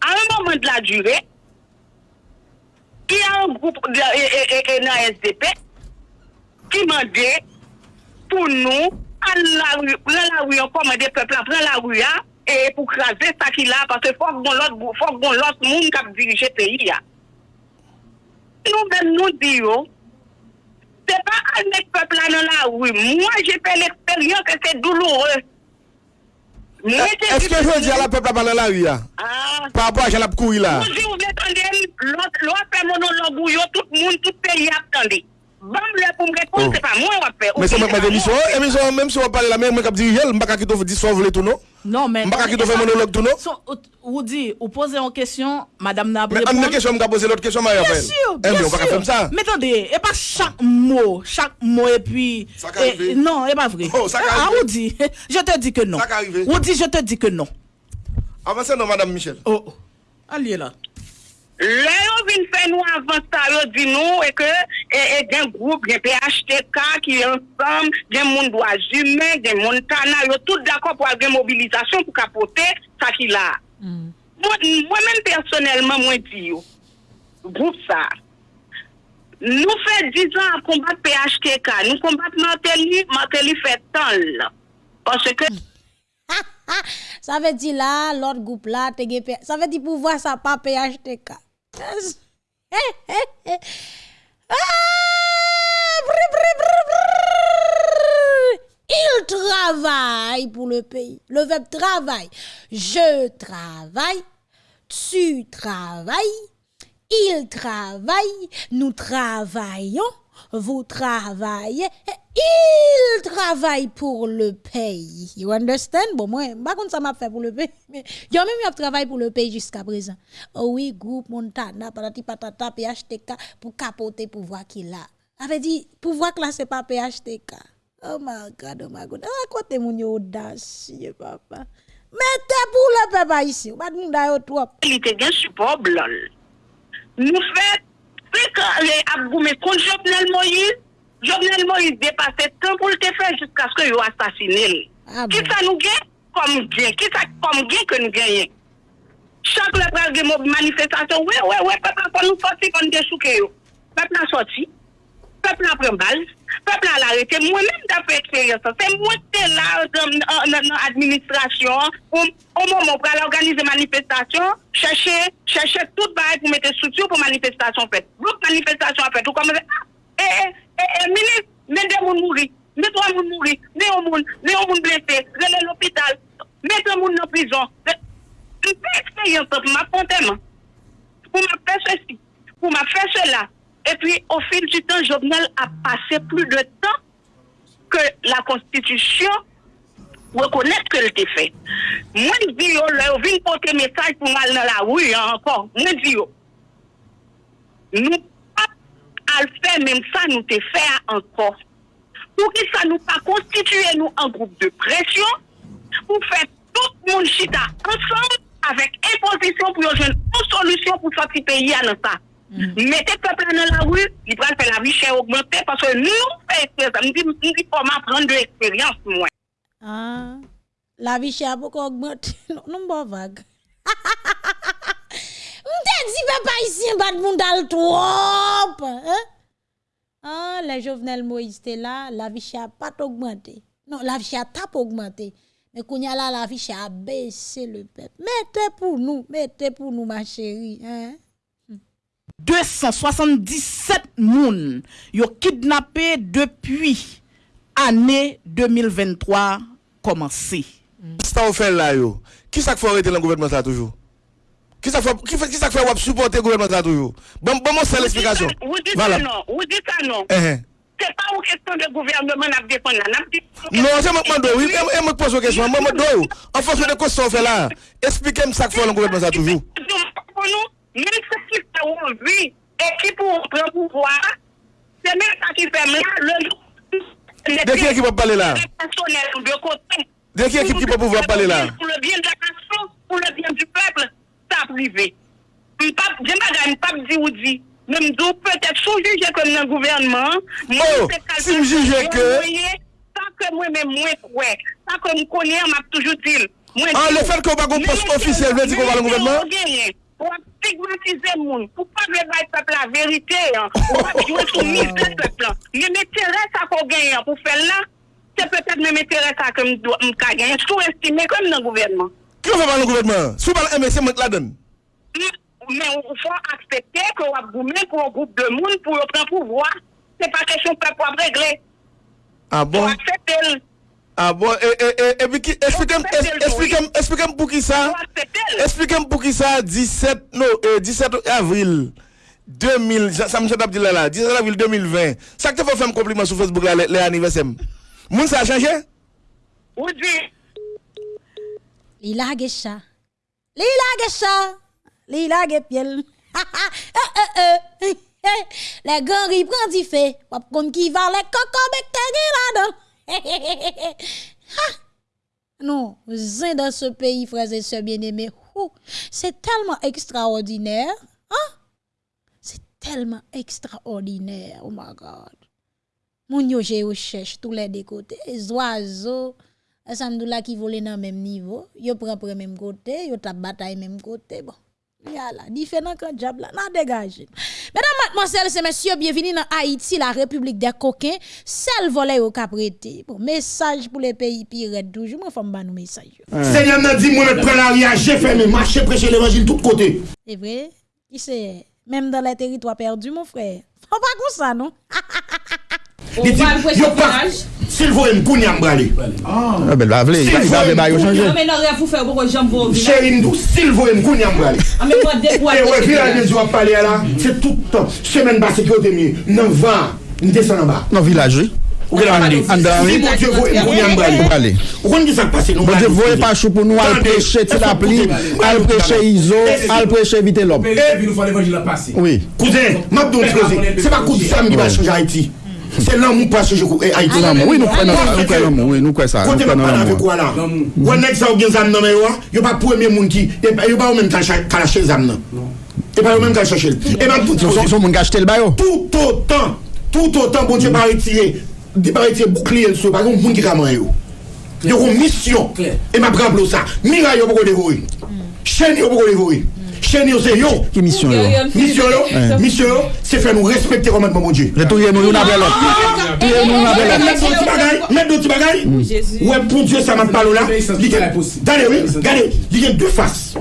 A un moment de la dure, ki a un groupe nan SDP, ki mande, pou nou, an la wu, pren la wu yon komande pepla, pren la wu ya, e pou krasè sa ki la, parce fòk bon lot, fòk bon lot moun kap dirije peyi ya. Nou men nou di yo, se pa an nek pepla nan la wu, mwen jepè l'eksperyon ke se douloure. Eske jwè di ala pepla ban nan la wu ya? Par apwa jan ap kou yi la? Mwen di ou mwen tande, lò apè monolog ou yo, tout moun, tout peyi ap tande. Bam, le pour me répondre, Oh. c'est pas moi, on va faire. Mais c'est moi qui pas m'a dit émission, émission, même si on parle la même, moi qui dis, je ne pas quitter dissolve tout, non? M'pas qui te fait monologue tout, non? So, ou- dit, ou posez une question, madame n'a Mais une question, je vais poser l'autre question, Marie Bien Raphaël. sûr, Eh, bien mais on va pas sûr. faire ça. Mais attendez, et pas chaque mot, chaque mot et puis. qu'à et- arriver. non, et pas vrai. Oh, ça qu'à ah, arriver. ou dit, je te dis que non. Ça qu'à arriver. Ou je te dis que non. Avancez, non, madame Michel. Oh, allez là. Là, on vient faire nous avant ça, on dit nous, et que, et, E, e gen group, gen PHTK ki ansam, gen moun doazume, gen moun tana, yo tout d'akor pou al gen mobilizasyon pou kapote sa ki la. Mm. Mwen men personelman mwen di yo, group sa, nou fe 10 an kombat PHTK, nou kombat Martelly, Martelly fe tan la. Pase ke... sa ve di la, lot group la, tege PHTK, sa ve di pou vwa sa pa PHTK. Eh, eh, eh. Brr. Il travaille pour le pays. Le verbe travail. Je travaille. Tu travailles. Il travaille. Nous travaillons. Vous travaillez. Il travaille pour le pays. You understand? Bon, moi, par contre, ça m'a fait pour le pays. Mais il y a même eu travail pour le pays jusqu'à présent. Oh oui, groupe Montana, patati patata, PHTK, pour capoter pouvoir qu'il a. Avait dit, pouvoir que là, c'est pas PHTK. Oh my God, oh my God. Ah, côté mon audacieux, papa. Mettez pour le peuple haïtien. Pas de monde trop. Il était bien support. Nous fait, Pe kare ap goume kon Jovenel Moïse, Jovenel Moïse depase tan pou lte fe jiska skè yo astasinel. Ah ki sa nou gen? Kom gen. Ki sa kom gen ke nou genyen? Chak le pral gen mobi manifestasyon, we we we, pep la kon nou soti kon de souke yo. Pep la soti. pep la pren bal, pep la larete, mwen men da fe eksperyansan, se mwen te la nan administrasyon, ou moun moun pral organize manifestasyon, chèche, chèche tout barè pou mette soutyon pou manifestasyon fèt. Blouk manifestasyon fèt, ou komè, e, e, e, e, mene, mene de moun mouri, mene to moun mouri, mene o moun, mene o moun blese, mene l'opital, mene to moun nan prizon, mwen fe eksperyansan pou mwen aponteman, pou mwen fè sè si, pou mwen fè sè la, Et puis, au fil du temps, Jovenel a passé plus de temps que la Constitution reconnaît que le fait. Moi, je dis, oh, je viens porter message pour mal dans la rue encore. Moi, je dis, oh, nous pas faire même ça, nous te faire encore. Pour que ça nous pas constituer nous un groupe de pression pour faire tout le monde chita ensemble avec imposition pour une solution pour sortir pays à ça. Mm-hmm. Mettez le peuple dans la rue, il va faire la vie chère augmenter parce que nous, on dit comment prendre de l'expérience, moi. Ah, la vie chère beaucoup augmenter. Non, non, bon, vague. Mte di pe pa isyen bat moun dal trop. Hein? Ah, le Jovenel Moïse te la, la vie chère pas augmenté. Non, la vie chère tape augmenté. Mais qu'on y a là, la vie chère a baissé le peuple. Mettez pour nous, mettez pour nous, ma chérie. Hein? 277 moun yo kidnappé depuis année 2023 commencé. Ça vous fait là yo? Qui ça fait arrêter le gouvernement ça toujours? Qui ça fait qui fait qui ça fait supporter le gouvernement ça toujours? Bon bon moi c'est l'explication. Vous dites Voilà. ça non, vous dites ça non. Eh, eh. C'est pas une question de gouvernement n'a défendre là. Non, c'est moi demande, oui, et- moi pose une question. Moi, dois, en fonction de quoi ça fait là, expliquez-moi ça que fait le gouvernement ça toujours. pour nous, Mèk se ki fè ou vi, e ki pou pran pou vwa, se mèk sa ki fè mè, le nou... De ki ekip ap pale la? De ki ekip ki pou pou vwa pale la? Pou le bien de la kasyon, pou le bien du pepl, sa prive. Jema gani pap di ou di, mèm do peut-et sou juje kon nan gouvernement, mèm oh, se kalpe sa ke mwen mèm mwen kwe, sa ke mwen konye, mèm ap toujou til. An, ah, le fèl kon bagon post ofisye, mèm di kon wala gouvernement? Mèm di ou genye. pou ap stigmatize moun, pou pa mè bay pep la verite, pou ap jwè sou mis de pep la. Mè mè tere sa ko genyen pou fè la, se pepèt mè mè tere sa ke mka genyen, sou estime kom nan gouvernement. Kyo fè ban nan gouvernement? Sou ban la MSC mwen la den? Mè ou fò aksepte ki wap goumen pou wap goup de moun pou wap pran pou vwa. Se pa kesyon pep wap regle. A bon? Ou aksepte lè. Ah bon, e pi ki, esplikem pou ki sa, esplikem pou ki sa 17, no, 17 avril 2000, sa mwen chet ap di la la, 17 avril 2020, sa ki te fò fèm kompliment sou Facebook la le anivesem, moun sa a chanje? Ou di? Li lage cha, li lage cha, li lage piel, ha ha, e e e, le gori pran di fe, wap kon ki va le koko mek te gila don. Non, zin dans ce pays, frères et sœurs bien-aimés, c'est tellement extraordinaire. Hein? C'est tellement extraordinaire. Oh my God. Moun yo je yo cherche tous les deux côtés. Les oiseaux, Alhamdoulilah qui volent dans le même niveau. Prend pour le même côté, yo tap bataille même côté. Bon. Yala, différent quand diable là, n'a dégagé. Mesdames, mademoiselles et messieurs, bienvenue dans Haïti, la République des coquins. Seul volet au caprété. Bon, message pour les pays pires toujours. Moi, faut me nous message. Seigneur m'a dit, moi, je prends l'arrière, j'ai fermé, marché, prêcher l'évangile de tous côtés. C'est vrai? Qui c'est? Même dans les territoires perdus, mon frère. Faut pas comme ça, non? Li di, yo pa, sil vore m koun yam brale. A, bel bavle, yi va be bayo chanje. A, men an re pou fe ou kon jam vore. Che indou, sil vore m koun yam brale. A, men mwen dekwa. E we, vilaj yo ap pale ala, se toutan, semen ba sekyote mi, nan van, ni desan an ba. Nan vilaj we. Ou gen an de? An de an de? Si bon dieu voye m koun yam brale. Ou kon di sak pase nou brale? Bon dieu voye pa chou pou nou al preche ti la pli, al preche izo, al preche vite lop. E, kou de, map don treze, se pa kou di sam ki ba chanje Haiti. Se l'anmou pa se joko e Haiti. Oui, nou kwen l'anmou. Nou kwen sa. Kote mwen pan avek wala. Wè nek sa ou gen zam nan men yo, yo pa pou eme moun ki, yo pa ou men kalache zam nan. Yo pa ou men kalache chel. Eman tout o tan. Son moun kache tel bayo. Tout o tan. Tout o tan bon diye pari tiye. Diye pari tiye boukli el sou. Par kon moun ki kaman yo. Yo kon misyon. Eman pran plo sa. Mira yo pou kon devoye. Chen yo pou kon devoye. Chaîne yo c'est yo. Qui mission yo? Mission yo, mission yo, c'est faire nous respecter commandement mon Dieu. Retouiller nous, nous n'avons l'autre. Retouiller nous, nous n'avons l'autre. Mettre d'autres bagailles, mettre d'autres bagailles. Ouais, pour Dieu, ça m'a parlé là. Il y a- Regardez, oui, regardez, il y a deux faces.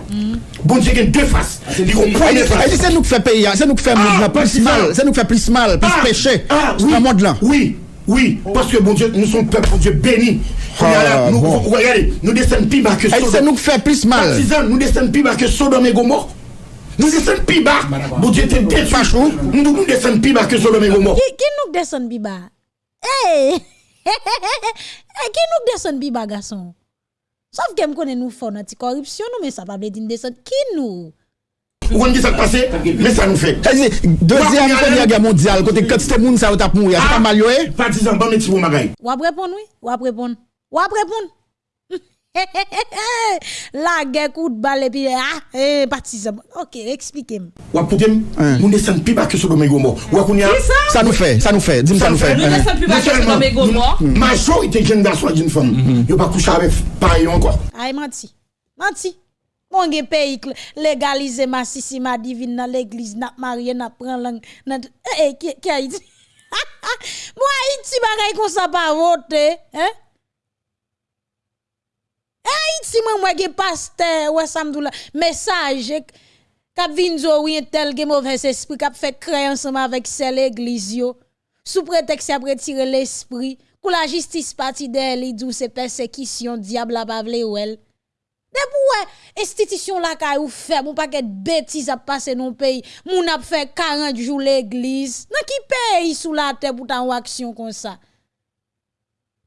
Bon Dieu, il y a deux faces. Il y a une première face. Et c'est nous qui fait payer, c'est nous qui fait plus mal, c'est nous qui fait plus mal, plus Ah, péché. ah, oui. le monde là. Oui, oui, parce que bon Dieu, nous sommes peuple, bon Dieu béni. Ah, nous, bon. regardez, nous descendons plus bas que Et c'est nous fait plus mal. Partisans, nous descendons plus bas que Sodome et Gomorre. Nous descendons plus bas. Bon Dieu, t'es détruit. Nous, nous descendons plus bas que Sodome et Gomorre. Qui, qui nous descend biba? Hey! hey, qui nous descend biba, garçon? Sauf que me connaît nous fort dans corruption, nous, mais ça pas veut dire descend. Qui nous? Vous comprenez ça qui passe Mais ça nous fait. C'est-à-dire, Deuxième première guerre mondiale, côté quand c'était moun ça ou tap mourir, c'est pas mal yo, eh? Partisan, bon métier pour magaï. Ou ap répondre, oui? Ou ap répondre? Ou ap répondre? La guerre coup de balle et puis ah, eh, partisan. Ok, expliquez-moi. Ou pour dem, nous descendons plus bas que Sodome et Gomorre. Ou qu'on y a. Ça? Nous fait, ça nous fait, dis-moi ça nous fait. Nous descendons plus bas que Sodome et Gomorre. Majorité de jeunes garçons et jeunes femmes, ils pas couché avec pareil encore. Ay menti. Menti. Mon gen pays légaliser ma sisi ma divine dans l'église n'a marié n'a prend langue n'a eh qui qui Haïti. Moi Haïti bagay comme ça pas voter, hein? Haïti moi moi gen pasteur ouais ça m'dou la message k'ap vin zo tel gen mauvais esprit k'ap fait créer ensemble avec celle l'église yo sous prétexte à retirer l'esprit pour la justice parti d'elle il dit c'est persécution diable vle ou elle Debou wè, estitisyon la ka ou fè, moun paket betis ap pase nou peyi, moun ap fè 40 jou l'eglis, nan ki peyi sou la te pou tan waksyon kon sa.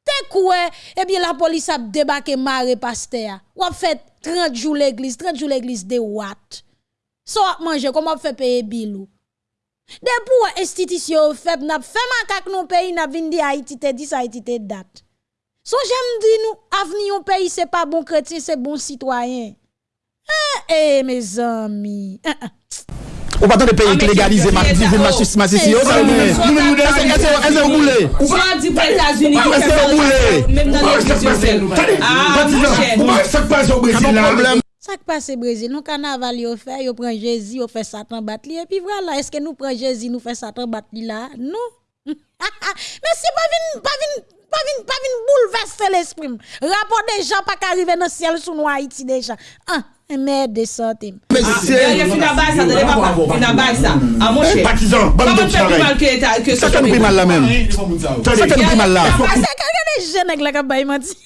Te kouè, ebye la polis ap debake mare paste ya, wap fè 30 jou l'eglis, 30 jou l'eglis de wat. So ap manje, kom ap fè peye bilou. Debou wè, estitisyon ou fè, nap fè man kak nou peyi, nap vindi a itite dis, a itite dat. Son j'aime dire nous, avenir au pays, c'est pas bon chrétien, c'est bon citoyen. Eh, eh, mes amis. Eh, eh. Ou pas de pays qui légalise ma divine ma sisi ma sisi yo, ça nous Est-ce que vous voulez? Dit pour les États-Unis, Est-ce que vous voulez? même dans. Ah, au Brésil là. Ça qui passe au Brésil, nous carnaval yo fait, yo prend Jésus, yo fait Satan battre et puis voilà, est-ce que nous prend Jésus, nous fait Satan battre là? Non. Mais c'est pas vinn pas vinn pas vinn pas bouleverser l'esprit. Rapport des gens pas qu'arriver dans le ciel sous nous Haïti déjà. Ah, merde de santé. Ah, il y a fini à base, ça, pas ça. Ah, mon cher. Partisan, bonne de Ça fait nous plus mal là même. Ça fait nous plus mal là. Ah, c'est des jeunes avec la menti.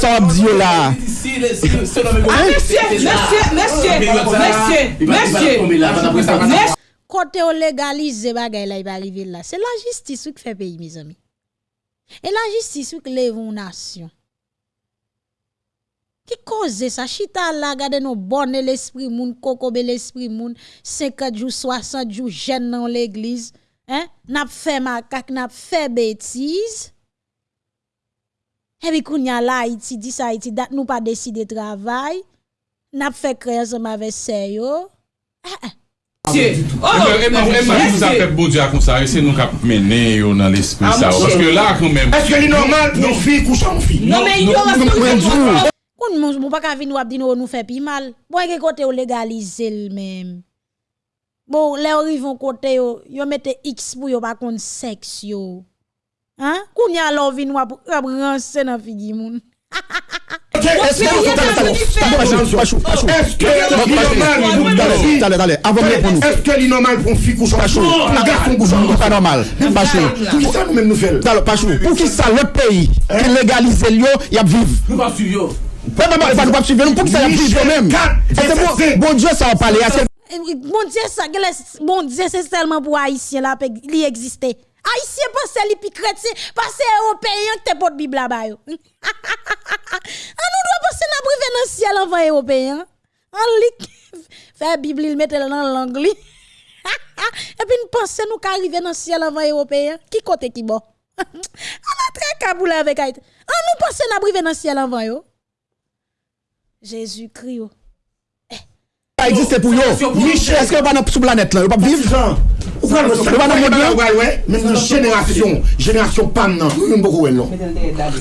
Ça Dieu là. Monsieur, monsieur, monsieur, monsieur, monsieur, monsieur. Côté on légalise bagay là, il va arriver là. C'est la justice qui fait pays, mes amis. Et la justice qui lève une nation. Qui cause ça? Chita là, gade nos bonne l'esprit moun, kokobe l'esprit moun, 50 jours, 60 jours, jeune dans l'église. Hein? N'a fait macaque, n'a fait bêtise. Et puis, kounya là, Haïti, dit ça, Haïti, dat nous pas décidé travail. N'a fait créer ensemble avec sérieux. Monsieur. Oh, Eman pou apet bo diya kon sa, se nou kap menen yo nan l'esprit sa ou. Paske la kon men. Eske li normal pou fi koucha ou fi? Non men yo, aske ou se koucha. Koun moun, moun pa ka vin wap di nou nou fe pi mal. Bon, eke kote yo legalize l men. Bon, le ou rivon kote yo, yo mette x pou yo pa kon seks yo. Koun ya lor vin wap ranse nan figi moun. Est-ce que Allez, allez, avant de répondre. Est-ce que c'est normal pour une fille coucher en Pachou, Un garçon pas normal. Pachou. Pour qui ça nous faisons Alors, Pachou, pour qui ça, l'autre pays, qui légalise le yo, y a vivre? Nous pas suivre. Pas pas pas pas suivre, pour qui ça y a vivre même. Bon Dieu ça en parler, Eh Bon Dieu, ça, gele- bon Dieu, c'est seulement pour Haïtien là, li existe. Haïtien pense li pi chrétien, parce européen que te pot Bible là-bas yo. Ah, nous doit penser n'a privé dans le ciel avant européen. En li, fait Bible, il mette dans la langue li. Et puis nous pensons nous qu'arriver dans le ciel avant européen. Qui côté qui bon? On a très kaboulé avec Haïti. Ah, nous pensons nous arriver dans le ciel avant yo. Jésus-Christ. oh. Ça existe pour yo. Michel, est-ce que vous pas sous planète là, vous pas vivre? Ou nan pam nan, moun beaucoup wè non.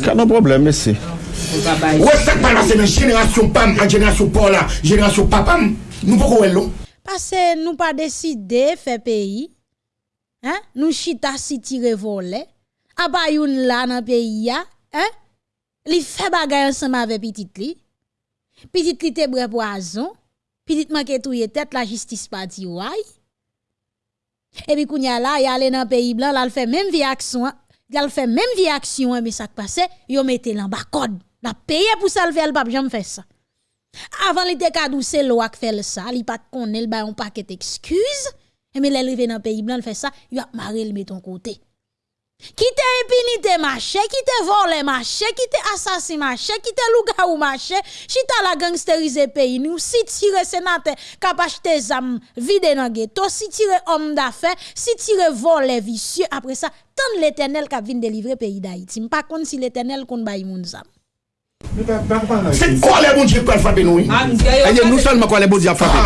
Pas de problème, merci. Ouais, ça pas là, c'est nan génération pam, à génération Paul là, génération papam, nous beaucoup wè non. Parce que nous pas décidé faire pays. Hein? Nous chita si tire volé. Abayoun là dans pays ya, hein? Li fait bagay ensemble avec petit li. Petit li te bre poison. Petit manque touye tête la justice pas di ouais. Et puis kounya là, y allé dans pays blanc, là, il fait même vie action, il fait même vie action, mais ça qui passe, yo mette l'en bas code. La paye pour ça le faire, le pape jamais fait ça. Avant il était kadou c'est loi qui fait ça, il pas connaît le ba un paquet d'excuses. Mais l'arrivé dans le pays blanc, il fait ça, il a marré le met ton côté. Ki te impinite mache, ki te vole mache, ki te asasi mache, ki te luga ou mache, si ta la gangsterize peyi nou, si tire senate kapache te zam vide nan geto, si tire om da fe, si tire vole visye, apre sa, tan l'Eternel kap vin delivre peyi da iti. Mpa kon si l'Eternel kon bay moun zam. C'est quoi les bon Dieu qui peut frapper nous oui? Et nous seulement quoi les bon Dieu a frappé.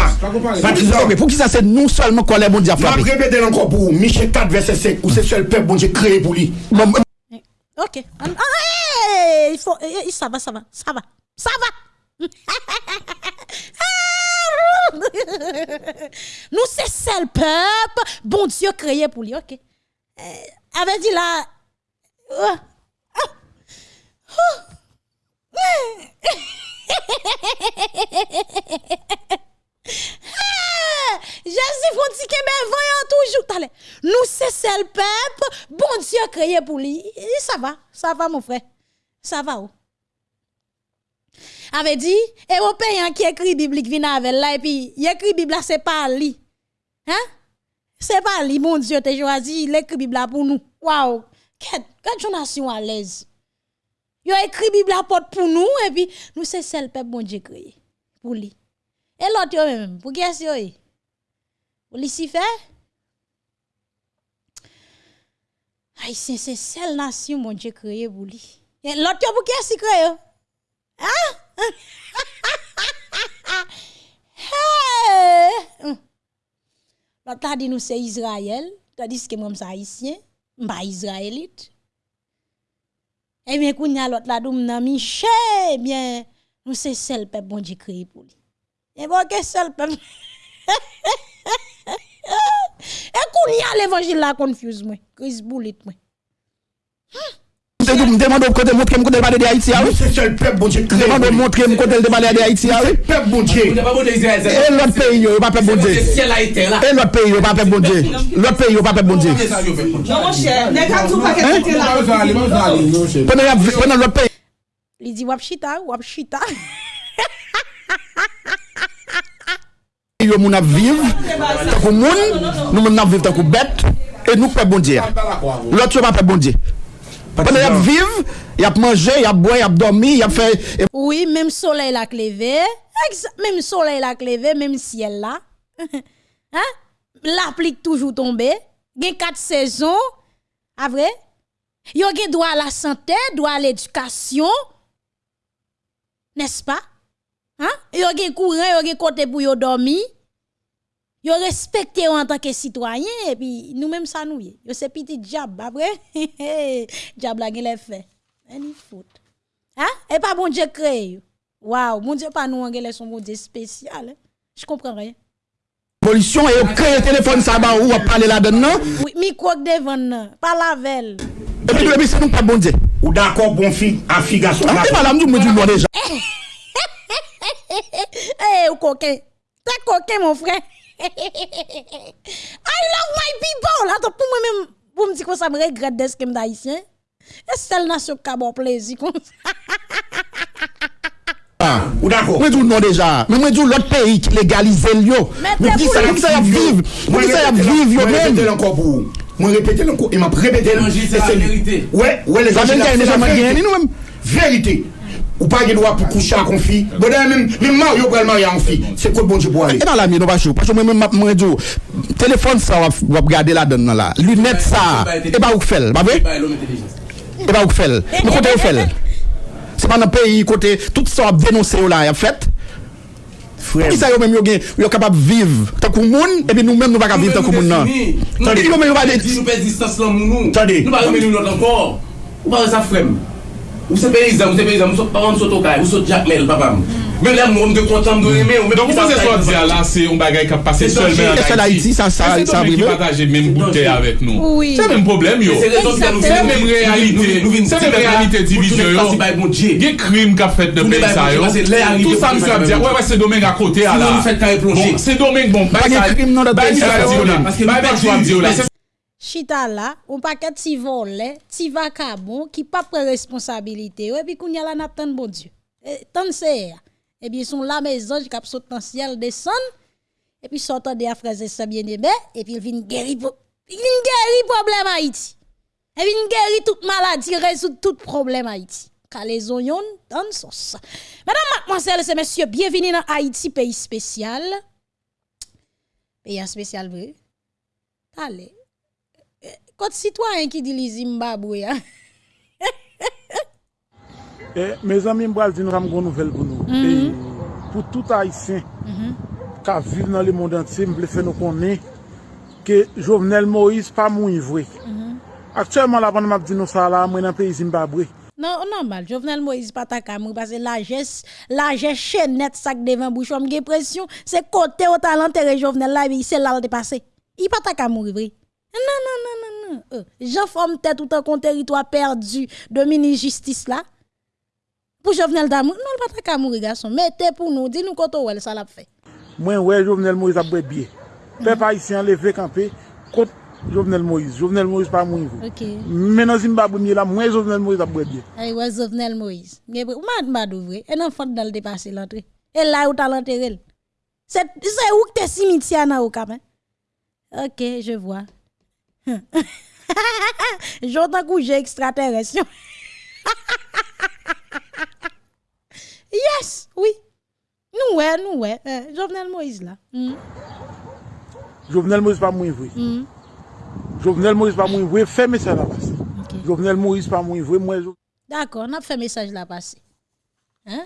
Ok, pour qui ça c'est nous seulement quoi les bon Dieu a Je vais frappé. répéter encore pour vous, Michel 4 verset 5, où c'est seul peuple bon Dieu créé pour lui. OK. Ah, il faut eh, eh, ça va ça va, ça va. Ça va. Nous c'est seul peuple, bon Dieu créé pour lui. OK. Avait dit là oh, ah, oh, Ah, Jésus font dire que ben voyons toujours. Nous c'est seul peuple, bon Dieu créé pour lui. Ça va, ça va mon frère. Ça va. Oh. Avait dit européen qui écrit biblique vient avec et puis il écrit Bible c'est pas lui. Hein? C'est pas lui mon Dieu t'a choisi, il écrit Bible pour nous. Waouh. Quelle nation à l'aise. Yo écrit Bible à porte pour nous et puis nous c'est seul peuple bon Dieu créé pour lui. Et l'autre yo même pour qui est-ce yo? Pour Lucifer? C'est seule nation bon Dieu créé pour lui. Et l'autre yo pour qui est-ce créé? Hein? Hey! Hum. L'autre a dit nous c'est Israël, tandis que moi c'est haïtien, pas israélite. Eh bien, kounya l'autre la doum nan Michel, eh bien, nous c'est seul peuple bon Dieu créé pour lui. Et bon, que seul peuple. Et kounya l'évangile la confuse moi, Chris Boulit moi. m demande au côté montrer me côté parler de Haïti ah oui. C'est seul peuple bon Dieu. Demande montrer me côté parler de Haïti ah oui. Peuple bon Dieu. Bon et l'autre pays yo pas peuple bon Dieu. Et l'autre pays yo pas peuple bon Dieu. L'autre pays yo pas peuple bon Dieu. Non mon cher, nèg a tout pas que là. Pendant l'autre pays. Il dit wap chita, wap chita. Yo moun ap viv, non, non, non, takou moun, nou moun ap viv takou bet, et nous peuple bon Dieu. L'autre pas peuple bon Dieu. Pendant y a vivre, y a manger, y a boire, y a dormir, y a fait Oui, même soleil la clevé, même soleil la clevé, même ciel là. hein? La pluie toujours tombé. Gen quatre saisons. Ah vrai? Yo gen droit à la santé, droit à l'éducation. N'est-ce pas? Hein? Yo gen courant, yo gen côté pour yo dormir. Yo respecté en tant que citoyen et puis nous même ça nous y. Yo c'est petit diable après. diable la gen les fait. Any foot. Hein? Et pas bon Dieu créé. yo. Waouh, mon Dieu pas nous anglais son bon Dieu spécial. hein. Je comprends rien. pollution et on crée téléphone ça ba ou parler là-dedans. Oui, micro devant nan, pas la velle. Et puis le c'est nous pas bon Dieu. Ou d'accord bon fille, en fille garçon. Ah, madame, nous me disons déjà. Eh, ou coquin. T'es coquin, mon frère. I love my people. Attends, pour moi-même, pour me dire que ça me regrette de ce que je haïtien. Et c'est la nation qui a bon plaisir comme ça. Ou d'accord. Moi dis non déjà. Mais moi dis l'autre pays qui légalise le. Mais qui ça y a vivre. Moi qui ça y a vivre yo encore pour vous. Moi répéter encore et m'a répété. C'est la vérité. Ouais, ouais les sommes vérité. Ou pa gen dwa pou koucha kon fi. Bode men, men maryo pou el marya kon fi. Se kote bon di bo ale. E nan la mi, non ba chou. Pachou mwen mwen map mwen djo. Telefon sa wap gade la don nan la. Lunet sa. E ba ouk fel, ba ve? E ba ouk fel. Mwen kote ouk fel. Se pa nan peyi kote, tout sa wap denonse ou la yap fet. Frem. Isa yo men yo gen, yo kapap viv takou moun, epi nou men nou baka viv takou moun nan. Tande. Nou pe di stas lan moun nou. Tande. Nou ba remen nou lot ankor. Ou ba re sa frem. Ou se peyizan, ou se peyizan, mou sot paran, mou sot okay, mou sot jakmel, papam. Mè lè moun de kontan, mou de remè, mè pou sa sa yon. Donk ou se sot diya la, se yon bagay ka pase solmen an Haiti. Se ton mè ki pataje mèm boutè avèk nou. Se mèm problem yo. Se mèm realite, se mèm realite divizyon yo. Gè krim ka fèt de pey sa yo. Tout sa mè sot diya, wè wè se domen akote ala. Se domen bon, bay sa diyo la. Bay bay sou am diyo la. Chita là, on paquet ti volet, ti vacabon qui pas prend responsabilité. Et puis qu'on y a la n'a bon Dieu. Et tant c'est et bien sont là mes anges qui sont dans ciel descend et puis sortent des frères et sœurs bien-aimés et puis ils viennent guérir ils viennent guérir problème Haïti. Et viennent guérir toute maladie, résoudre tout problème Haïti. Car les oignons dans sauce. Mesdames, mademoiselles et messieurs, bienvenue dans Haïti, pays spécial. Pays spécial vrai. Allez. Kote sitwayen ki di li Zimbabwe ya. eh, me zami mbral di nou ram goun nouvel pou nou. Mm -hmm. eh, pou tout Haitien, mm -hmm. ka vive nan le monde antye, mble fè nou konen, ke Jovenel Moïse pa moun yivwe. Mm -hmm. Aktuèman la ban map di nou sa la, mwen an peyi Zimbabwe. Non, normal, Jovenel Moïse pa ta kamou, parce la jes, la jes chenet sak devan bouchom, ge presyon, se kote o talantere Jovenel la, se lal de pase. I pa ta kamou yivwe. Non, non, non, non. non. Euh, Jean forme tête tout un territoire perdu de mini-justice là. Pour Jovenel d'amour, non, pas ta camou garçon. Mettez pour nous, dis-nous quand on ça l'a fait. Moi, ouais, Jovenel Moïse a bien. Peuple haïtien levé campé contre Jovenel Moïse. Jovenel Moïse pas mourir. OK. Mais dans Zimbabwe, là, moi, Jovenel Moïse a bien. Ay ouais, Jovenel Moïse. Mad mad vrai. Un enfant dans le dépassé l'entrée. Et là où t'as l'enterré. C'est où que t'es cimetière na ou quand même. OK, je vois. J'entends que j'ai extraterrestre. yes, oui. Nous, ouais, nous, ouais. Euh, Jovenel Moïse, là. Mm. Jovenel Moïse, pas mouillé, oui. Mm. Jovenel Moïse, pas mouillé, oui. Fais message là passer. Okay. Jovenel Moïse, pas mouillé, oui. Moi, D'accord, on a fait message là passé. Hein?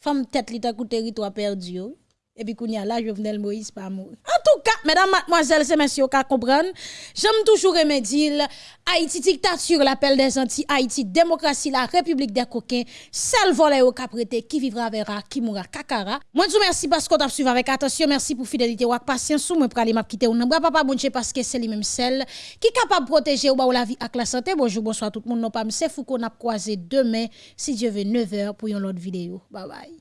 Femme tête, li ta territoire perdu, oui. Et puis qu'on y a là Jovenel Moïse pas mourir. En tout cas, mesdames, mademoiselles et messieurs, qu'à comprendre, j'aime toujours dire Haïti dictature, l'appel des Antilles, Haïti démocratie, la République des coquins, seul volet au caprété, qui vivra verra, qui mourra kakara. Moi, je vous remercie parce qu'on t'a suivi avec attention, merci pour fidélité ou patience, ou pour aller m'a quitter ou bra papa bon parce que c'est lui même celle qui est capable de protéger ou ba ou la vie ak la santé. Bonjour, bonsoir tout le monde, non pas c'est fou qu'on a croisé demain, si Dieu veut, 9h pour une autre vidéo. Bye bye.